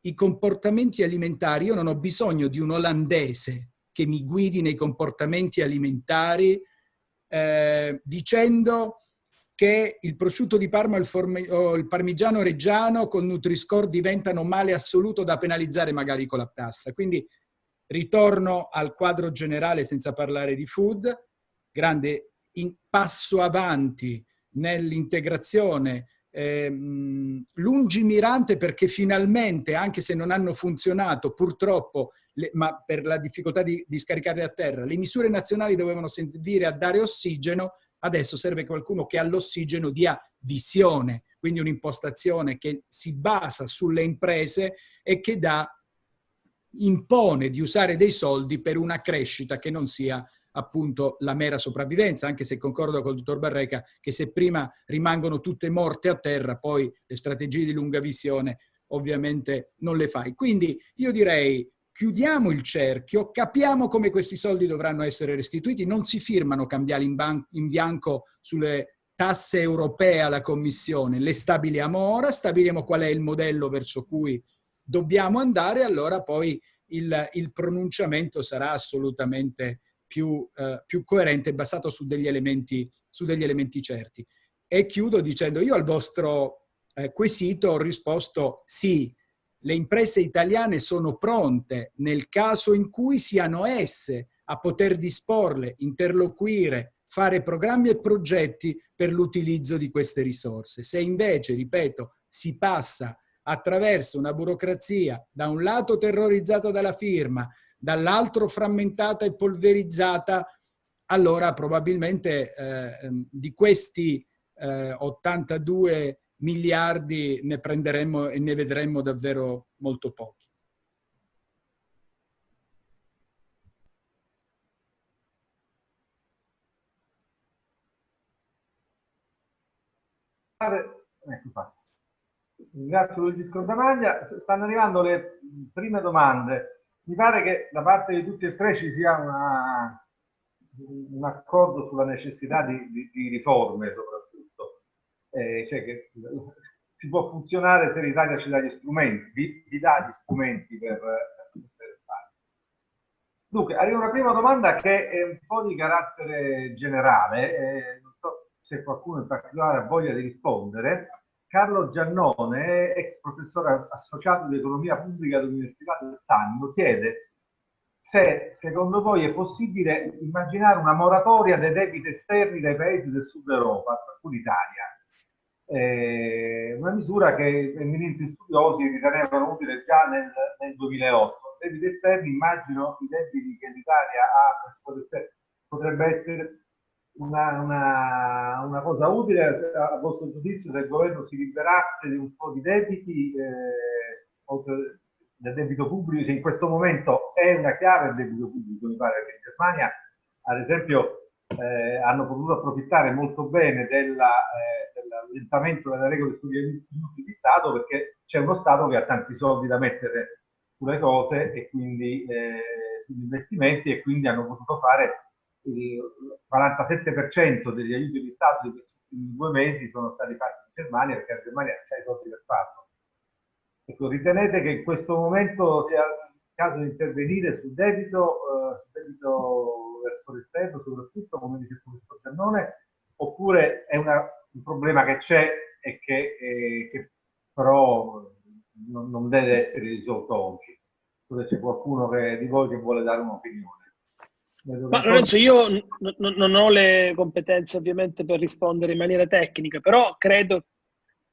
i comportamenti alimentari. Io non ho bisogno di un olandese che mi guidi nei comportamenti alimentari eh, dicendo che il prosciutto di Parma o il parmigiano reggiano con Nutri-Score diventano male assoluto da penalizzare magari con la tassa. Quindi ritorno al quadro generale senza parlare di food, grande passo avanti nell'integrazione eh, lungimirante perché finalmente, anche se non hanno funzionato purtroppo, le, ma per la difficoltà di, di scaricarle a terra, le misure nazionali dovevano servire a dare ossigeno, Adesso serve qualcuno che all'ossigeno dia visione, quindi un'impostazione che si basa sulle imprese e che dà, impone di usare dei soldi per una crescita che non sia appunto la mera sopravvivenza, anche se concordo con il dottor Barreca che se prima rimangono tutte morte a terra, poi le strategie di lunga visione ovviamente non le fai. Quindi io direi chiudiamo il cerchio, capiamo come questi soldi dovranno essere restituiti, non si firmano cambiali in, in bianco sulle tasse europee alla Commissione, le stabiliamo ora, stabiliamo qual è il modello verso cui dobbiamo andare, allora poi il, il pronunciamento sarà assolutamente più, eh, più coerente, basato su degli, elementi, su degli elementi certi. E chiudo dicendo, io al vostro eh, quesito ho risposto sì, le imprese italiane sono pronte nel caso in cui siano esse a poter disporle, interloquire, fare programmi e progetti per l'utilizzo di queste risorse. Se invece, ripeto, si passa attraverso una burocrazia da un lato terrorizzata dalla firma, dall'altro frammentata e polverizzata, allora probabilmente eh, di questi eh, 82 miliardi ne prenderemmo e ne vedremmo davvero molto pochi. Ecco fatto. Ringrazio Luigi Scordamaglia. Stanno arrivando le prime domande. Mi pare che da parte di tutti e tre ci sia una, un accordo sulla necessità di, di, di riforme soprattutto. Eh, cioè che si può funzionare se l'Italia ci dà gli strumenti, vi, vi dà gli strumenti per, per fare. Dunque, arriva una prima domanda che è un po' di carattere generale, eh, non so se qualcuno in particolare ha voglia di rispondere. Carlo Giannone, ex professore associato di economia pubblica dell'Università del Sannio, chiede se secondo voi è possibile immaginare una moratoria dei debiti esterni dai paesi del sud Europa, tra cui l'Italia. Eh, una misura che eminenti studiosi ritenevano utile già nel, nel 2008. Debiti esterni, immagino i debiti che l'Italia ha, potrebbe essere una, una, una, cosa utile a vostro giudizio se il governo si liberasse di un po' di debiti, eh, del debito pubblico, che in questo momento è una chiave il debito pubblico, mi pare che in Germania, ad esempio, eh, hanno potuto approfittare molto bene della, eh, dell'allentamento delle regole sugli aiuti di Stato perché c'è uno Stato che ha tanti soldi da mettere sulle cose e quindi eh, sugli investimenti e quindi hanno potuto fare il 47% degli aiuti di Stato di questi ultimi due mesi sono stati fatti in Germania perché la Germania ha i soldi per farlo. Ecco, ritenete che in questo momento sia caso di intervenire sul debito, eh, sul debito verso l'esterno, soprattutto come dice il professor Giannone, oppure è una, un problema che c'è e che, eh, che però non, non, deve essere risolto oggi? Se c'è qualcuno che, di voi che vuole dare un'opinione. Ma Lorenzo, io non ho le competenze ovviamente per rispondere in maniera tecnica, però credo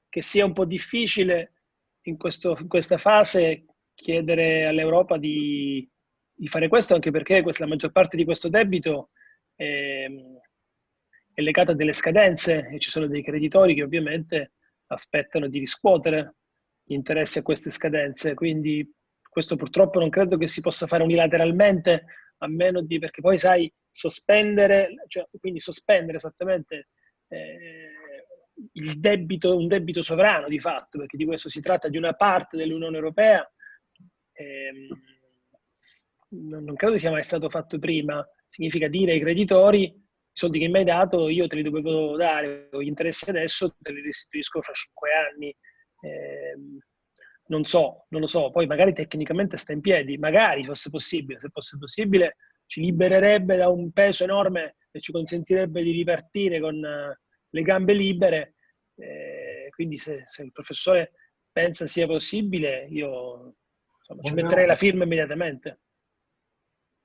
che sia un po' difficile in, questo, in questa fase chiedere all'Europa di, di, fare questo, anche perché questa, la maggior parte di questo debito è, è legata a delle scadenze e ci sono dei creditori che ovviamente aspettano di riscuotere gli interessi a queste scadenze. Quindi questo purtroppo non credo che si possa fare unilateralmente a meno di, perché poi sai, sospendere, cioè, quindi sospendere esattamente eh, il debito, un debito sovrano di fatto, perché di questo si tratta di una parte dell'Unione Europea, ehm, non, non credo sia mai stato fatto prima, significa dire ai creditori i soldi che mi hai dato io te li dovevo dare, o gli interessi adesso te li restituisco fra cinque anni. Eh, non so, non lo so, poi magari tecnicamente sta in piedi, magari fosse possibile, se fosse possibile ci libererebbe da un peso enorme e ci consentirebbe di ripartire con uh, le gambe libere, eh, quindi se, se, il professore pensa sia possibile, io insomma, ci metterei la firma immediatamente.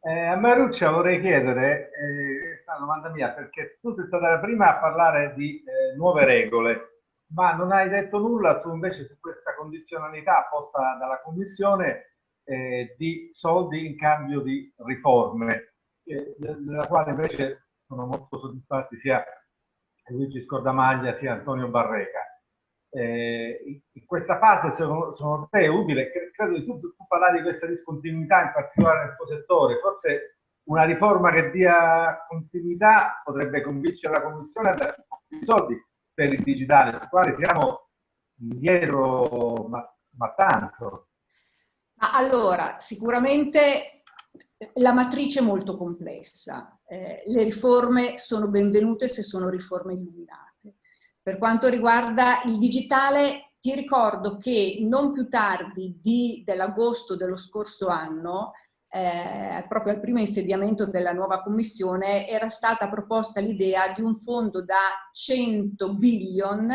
Eh, a Maruccia vorrei chiedere, eh, questa domanda mia, perché tu sei stata la prima a parlare di eh, nuove regole, ma non hai detto nulla su, invece su questa condizionalità posta dalla Commissione eh, di soldi in cambio di riforme, eh, della quale invece sono molto soddisfatti sia Luigi Scordamaglia sia Antonio Barreca. Eh, in questa fase secondo, secondo te è utile, credo che tu, tu parlare di questa discontinuità in particolare nel tuo settore, forse una riforma che dia continuità potrebbe convincere la Commissione a dare più soldi per il digitale, sul quale siamo indietro, ma ma tanto. Ma allora, sicuramente la matrice è molto complessa. Eh, le riforme sono benvenute se sono riforme illuminate. Per quanto riguarda il digitale, ti ricordo che non più tardi dell'agosto dello scorso anno eh, proprio al primo insediamento della nuova commissione, era stata proposta l'idea di un fondo da 100 billion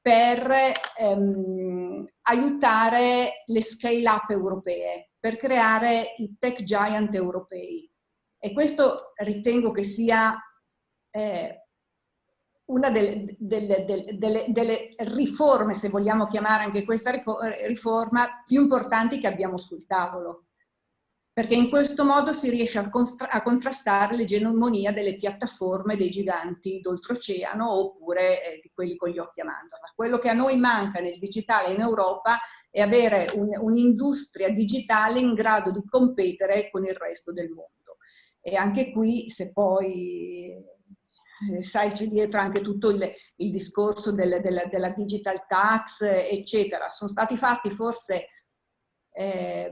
per ehm, aiutare le scale-up europee, per creare i tech giant europei. E questo ritengo che sia eh, una delle, delle, delle, delle, riforme, se vogliamo chiamare anche questa riforma, più importanti che abbiamo sul tavolo perché in questo modo si riesce a, a contrastare l'egemonia delle piattaforme dei giganti d'oltreoceano oppure eh, di quelli con gli occhi a mandorla. Quello che a noi manca nel digitale in Europa è avere un'industria un digitale in grado di competere con il resto del mondo. E anche qui, se poi sai c'è dietro anche tutto il, il discorso del, del, della digital tax, eccetera, sono stati fatti forse eh,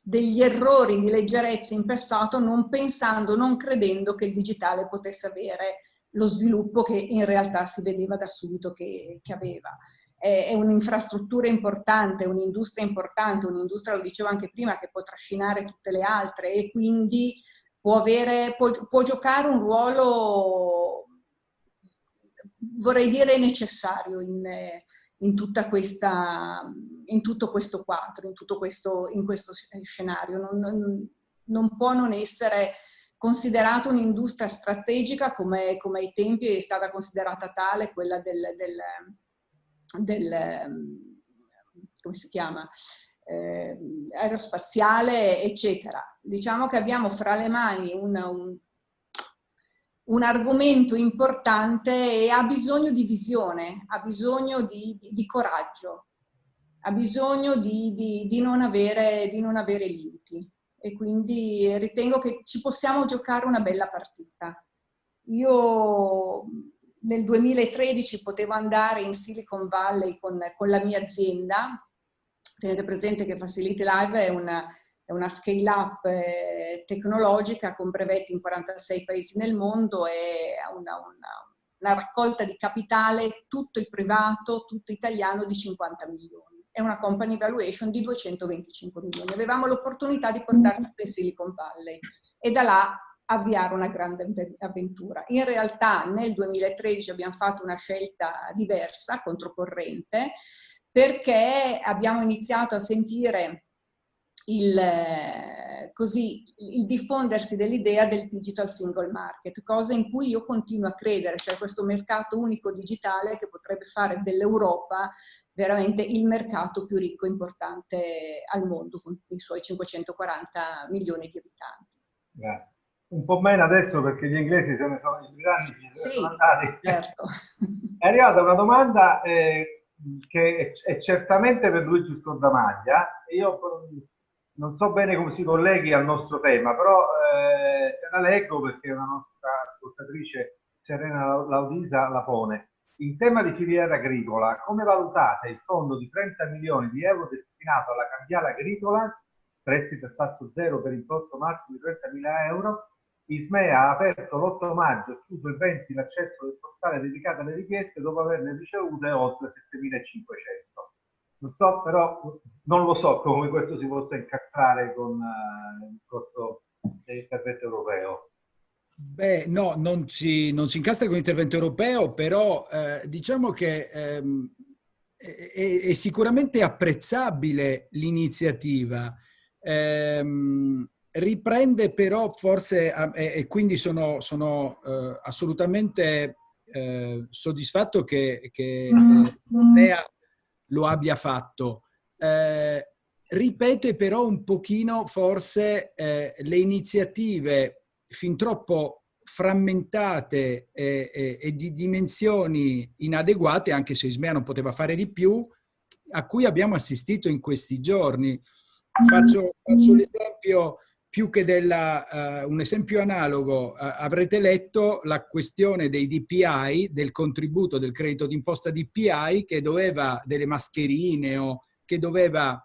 degli errori di leggerezza in passato non pensando, non credendo che il digitale potesse avere lo sviluppo che in realtà si vedeva da subito che, che aveva. È, è un'infrastruttura importante, un'industria importante, un'industria, lo dicevo anche prima, che può trascinare tutte le altre e quindi può, avere, può, può giocare un ruolo, vorrei dire, necessario in, in, questa, in tutto questo quadro, in tutto questo, in questo scenario. Non, non, non può non essere considerata un'industria strategica come, come, ai tempi è stata considerata tale quella del, del, del come si chiama, eh, aerospaziale, eccetera. Diciamo che abbiamo fra le mani un, un un argomento importante e ha bisogno di visione, ha bisogno di, di, di coraggio, ha bisogno di, non avere, di non avere limiti e quindi ritengo che ci possiamo giocare una bella partita. Io nel 2013 potevo andare in Silicon Valley con, con la mia azienda, tenete presente che Facility Live è una, è una scale-up eh, tecnologica con brevetti in 46 paesi nel mondo e una, una, una, raccolta di capitale tutto il privato, tutto italiano di 50 milioni. È una company valuation di 225 milioni. Avevamo l'opportunità di portarci in Silicon Valley e da là avviare una grande avventura. In realtà nel 2013 abbiamo fatto una scelta diversa, controcorrente, perché abbiamo iniziato a sentire il, così, il diffondersi dell'idea del digital single market, cosa in cui io continuo a credere, cioè questo mercato unico digitale che potrebbe fare dell'Europa veramente il mercato più ricco e importante al mondo, con i suoi 540 milioni di abitanti. Grazie. Un po' meno adesso perché gli inglesi se ne sono, gli grandi sì, sono andati. Certo. È arrivata una domanda eh, che è, certamente per Luigi Scordamaglia. Io non so bene come si colleghi al nostro tema, però eh, la leggo perché una nostra ascoltatrice Serena Laudisa la pone. In tema di filiera agricola, come valutate il fondo di 30 milioni di euro destinato alla cambiale agricola, prestito a tasso zero per importo massimo di 30 mila euro? Ismea ha aperto l'8 maggio e chiuso il 20 l'accesso del portale dedicato alle richieste dopo averne ricevute oltre 7500. Non so, però non lo so come questo si possa incastrare con uh, il corso dell'intervento europeo. Beh, no, non si, non si, incastra con l'intervento europeo, però eh, diciamo che ehm, è, è, sicuramente apprezzabile l'iniziativa. Ehm, riprende però forse, eh, e quindi sono, sono eh, assolutamente eh, soddisfatto che, che Lea lo abbia fatto. Eh, ripete però un pochino forse eh, le iniziative fin troppo frammentate e, e, e, di dimensioni inadeguate, anche se Ismea non poteva fare di più, a cui abbiamo assistito in questi giorni. Faccio, faccio l'esempio più che della, uh, un esempio analogo, uh, avrete letto la questione dei DPI, del contributo del credito d'imposta DPI che doveva, delle mascherine o che doveva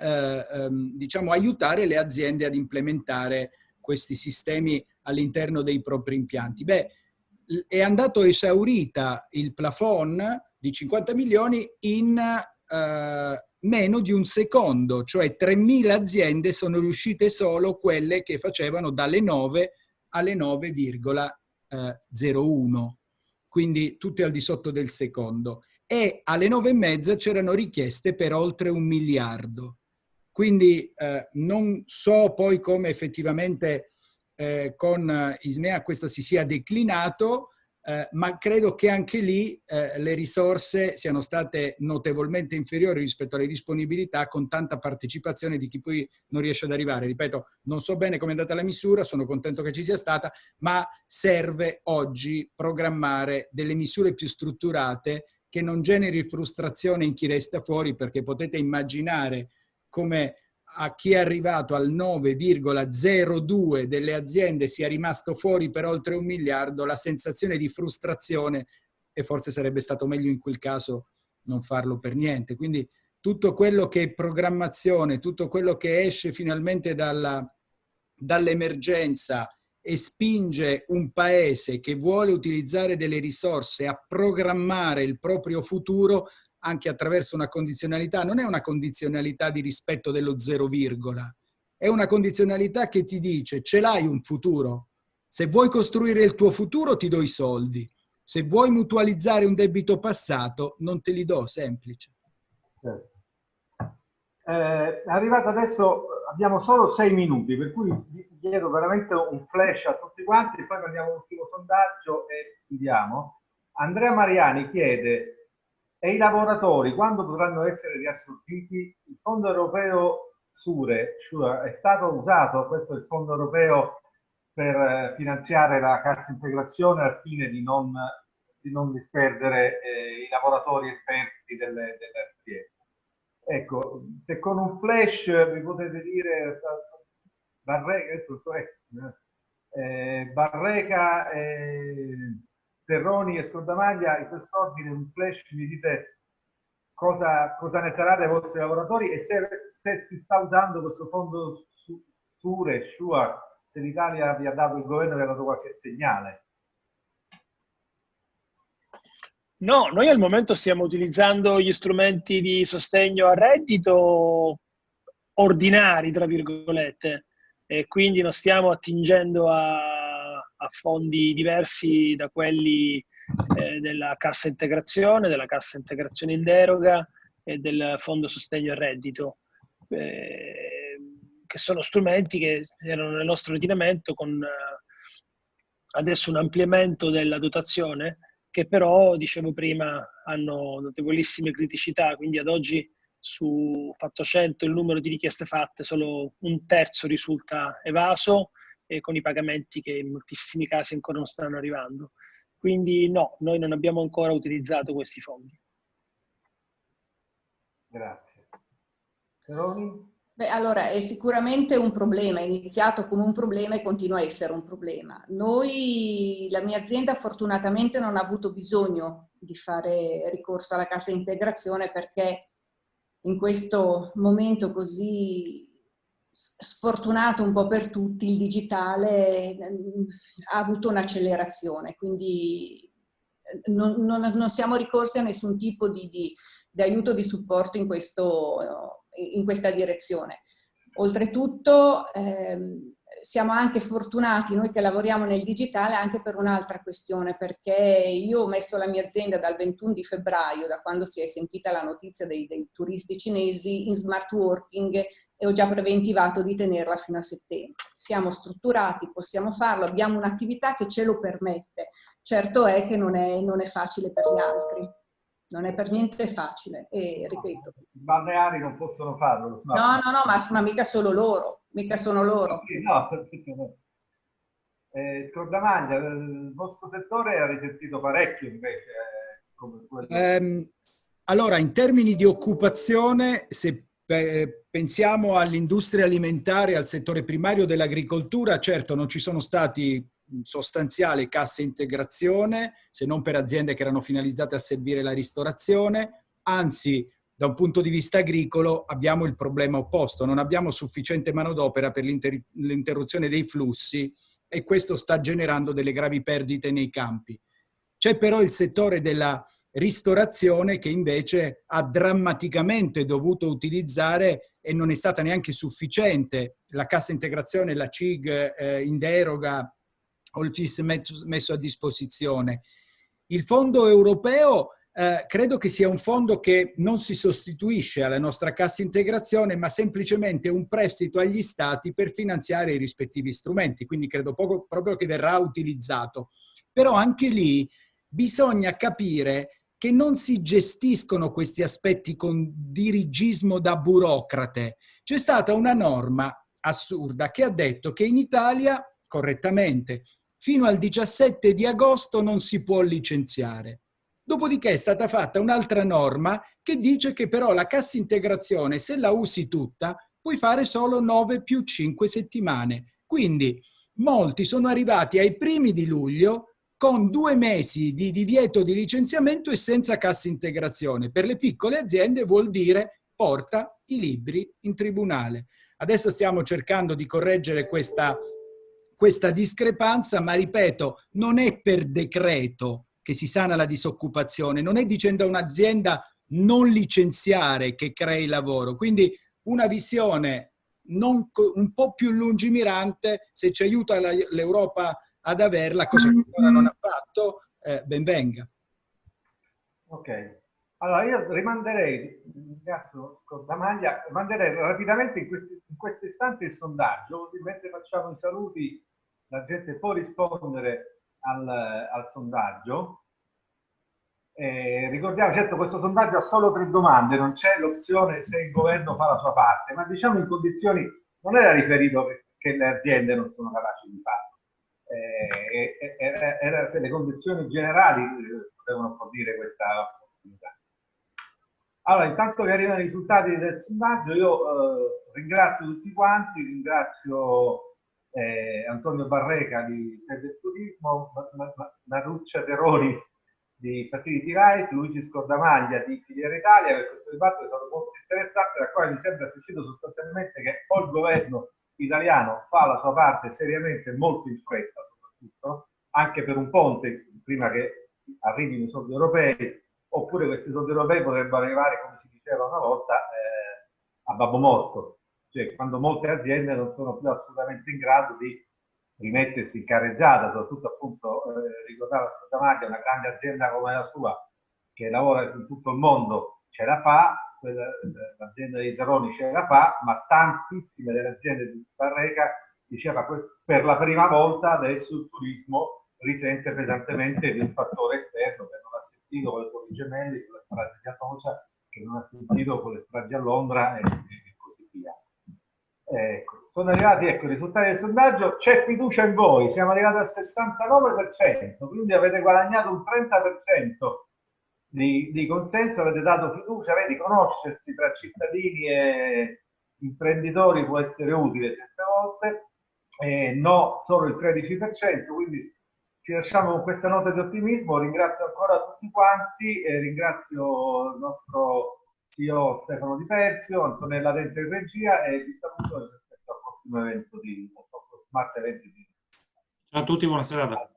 eh, ehm, diciamo, aiutare le aziende ad implementare questi sistemi all'interno dei propri impianti. Beh, è andato esaurita il plafond di 50 milioni in meno di un secondo, cioè 3.000 aziende sono riuscite solo quelle che facevano dalle 9 alle 9,01, quindi tutte al di sotto del secondo. E alle 9 e mezza c'erano richieste per oltre un miliardo. Quindi eh, non so poi come effettivamente eh, con Ismea questo si sia declinato, eh, ma credo che anche lì eh, le risorse siano state notevolmente inferiori rispetto alle disponibilità con tanta partecipazione di chi poi non riesce ad arrivare. Ripeto, non so bene come è andata la misura, sono contento che ci sia stata, ma serve oggi programmare delle misure più strutturate che non generi frustrazione in chi resta fuori perché potete immaginare come a chi è arrivato al 9,02 delle aziende sia rimasto fuori per oltre un miliardo, la sensazione di frustrazione e forse sarebbe stato meglio in quel caso non farlo per niente. Quindi tutto quello che è programmazione, tutto quello che esce finalmente dall'emergenza e spinge un paese che vuole utilizzare delle risorse a programmare il proprio futuro anche attraverso una condizionalità, non è una condizionalità di rispetto dello zero virgola, è una condizionalità che ti dice ce l'hai un futuro, se vuoi costruire il tuo futuro ti do i soldi, se vuoi mutualizzare un debito passato non te li do, semplice. Certo. Eh, arrivato adesso, abbiamo solo sei minuti, per cui chiedo veramente un flash a tutti quanti, poi prendiamo l'ultimo sondaggio e chiudiamo. Andrea Mariani chiede e i lavoratori quando potranno essere riassorbiti? Il fondo europeo SURE, SURE è stato usato, questo è il fondo europeo per eh, finanziare la cassa integrazione al fine di non, di non disperdere eh, i lavoratori esperti delle, delle aziende. Ecco, se con un flash vi potete dire Barreca, eh, Barreca eh, Terroni e Scordamaglia, in quest'ordine un flash mi dite cosa, cosa, ne sarà dei vostri lavoratori e se, se si sta usando questo fondo Sure, Shua, se l'Italia vi ha dato, il governo vi ha dato qualche segnale. No, noi al momento stiamo utilizzando gli strumenti di sostegno a reddito ordinari, tra virgolette, e quindi non stiamo attingendo a a fondi diversi da quelli eh, della cassa integrazione, della cassa integrazione in deroga e del fondo sostegno al reddito, eh, che sono strumenti che erano nel nostro ordinamento con eh, adesso un ampliamento della dotazione che però, dicevo prima, hanno notevolissime criticità, quindi ad oggi su fatto 100 il numero di richieste fatte solo un terzo risulta evaso e con i pagamenti che in moltissimi casi ancora non stanno arrivando. Quindi no, noi non abbiamo ancora utilizzato questi fondi. Grazie. Peroni? Beh, allora, è sicuramente un problema, è iniziato come un problema e continua a essere un problema. Noi, la mia azienda fortunatamente non ha avuto bisogno di fare ricorso alla cassa integrazione perché in questo momento così sfortunato un po' per tutti, il digitale mm, ha avuto un'accelerazione, quindi eh, non, non, non, siamo ricorsi a nessun tipo di, di, di aiuto, di supporto in, questo, in questa direzione. Oltretutto ehm, siamo anche fortunati noi che lavoriamo nel digitale anche per un'altra questione, perché io ho messo la mia azienda dal 21 di febbraio, da quando si è sentita la notizia dei, dei turisti cinesi, in smart working e ho già preventivato di tenerla fino a settembre. Siamo strutturati, possiamo farlo, abbiamo un'attività che ce lo permette. Certo è che non è, non è facile per gli altri, non è per niente facile e ripeto. I balneari non possono farlo. No, no, no, ma, ma mica solo loro, mica sono loro. no, eh, Scordamaglia, il vostro settore ha risentito parecchio invece. Eh, come um, allora, in termini di occupazione, se per, pensiamo all'industria alimentare, al settore primario dell'agricoltura, certo non ci sono stati sostanziali casse integrazione, se non per aziende che erano finalizzate a servire la ristorazione, anzi da un punto di vista agricolo abbiamo il problema opposto, non abbiamo sufficiente manodopera per l'interruzione dei flussi e questo sta generando delle gravi perdite nei campi. C'è però il settore della ristorazione che invece ha drammaticamente dovuto utilizzare e non è stata neanche sufficiente la cassa integrazione, la CIG eh, in deroga o il FIS messo a disposizione. Il fondo europeo eh, credo che sia un fondo che non si sostituisce alla nostra cassa integrazione, ma semplicemente un prestito agli stati per finanziare i rispettivi strumenti, quindi credo poco, proprio che verrà utilizzato. Però anche lì bisogna capire che non si gestiscono questi aspetti con dirigismo da burocrate. C'è stata una norma assurda che ha detto che in Italia, correttamente, fino al 17 di agosto non si può licenziare. Dopodiché è stata fatta un'altra norma che dice che però la cassa integrazione, se la usi tutta, puoi fare solo 9 più 5 settimane. Quindi molti sono arrivati ai primi di luglio con due mesi di divieto di licenziamento e senza cassa integrazione. Per le piccole aziende vuol dire porta i libri in tribunale. Adesso stiamo cercando di correggere questa, questa discrepanza, ma ripeto, non è per decreto che si sana la disoccupazione, non è dicendo a un'azienda non licenziare che crei lavoro. Quindi una visione non, un po' più lungimirante, se ci aiuta l'Europa ad averla, cosa che ancora non ha fatto, eh, ben venga. Ok, allora io rimanderei, ringrazio Scordamaglia, rimanderei rapidamente in, questi, in questo istante il sondaggio, così mentre facciamo i saluti la gente può rispondere al, al sondaggio. Eh, ricordiamo, certo, questo sondaggio ha solo tre domande, non c'è l'opzione se il governo fa la sua parte, ma diciamo in condizioni, non era riferito che, che le aziende non sono capaci di farlo eh, era, era, le condizioni generali potevano fornire questa opportunità. Allora, intanto che arrivano i risultati del sondaggio, io eh, ringrazio tutti quanti, ringrazio eh, Antonio Barreca di Fede Turismo, Maruccia Teroni di Facility Right, Luigi Scordamaglia di Filiera Italia, per questo dibattito è stato molto interessante, da quale mi sembra uscito sostanzialmente che o il governo italiano fa la sua parte seriamente molto in fretta, soprattutto, anche per un ponte, prima che arrivino i soldi europei, oppure questi soldi europei potrebbero arrivare, come si diceva una volta, eh, a babbo morto, cioè quando molte aziende non sono più assolutamente in grado di rimettersi in carreggiata, soprattutto appunto, eh, ricordava Sottamaglia, una grande azienda come la sua, che lavora in tutto il mondo, ce la fa, l'azienda dei Zeroni ce la fa, ma tantissime delle aziende di Barreca diceva per la prima volta adesso il turismo risente pesantemente di un fattore esterno che non ha sentito con le Torri Gemelli, con le stragi di Atocia, che non ha sentito con le stragi a Londra e, e così via. Ecco, sono arrivati ecco, i risultati del sondaggio, c'è fiducia in voi, siamo arrivati al 69%, quindi avete guadagnato un 30% di, di consenso, avete dato fiducia, vedi, conoscersi tra cittadini e imprenditori può essere utile certe volte, eh, no solo il 13%, quindi ci lasciamo con questa nota di ottimismo, ringrazio ancora tutti quanti, eh, ringrazio il nostro CEO Stefano Di Persio, Antonella Dente in regia e vi saluto rispetto al prossimo evento di Smart Eventi. Ciao a tutti, buona serata.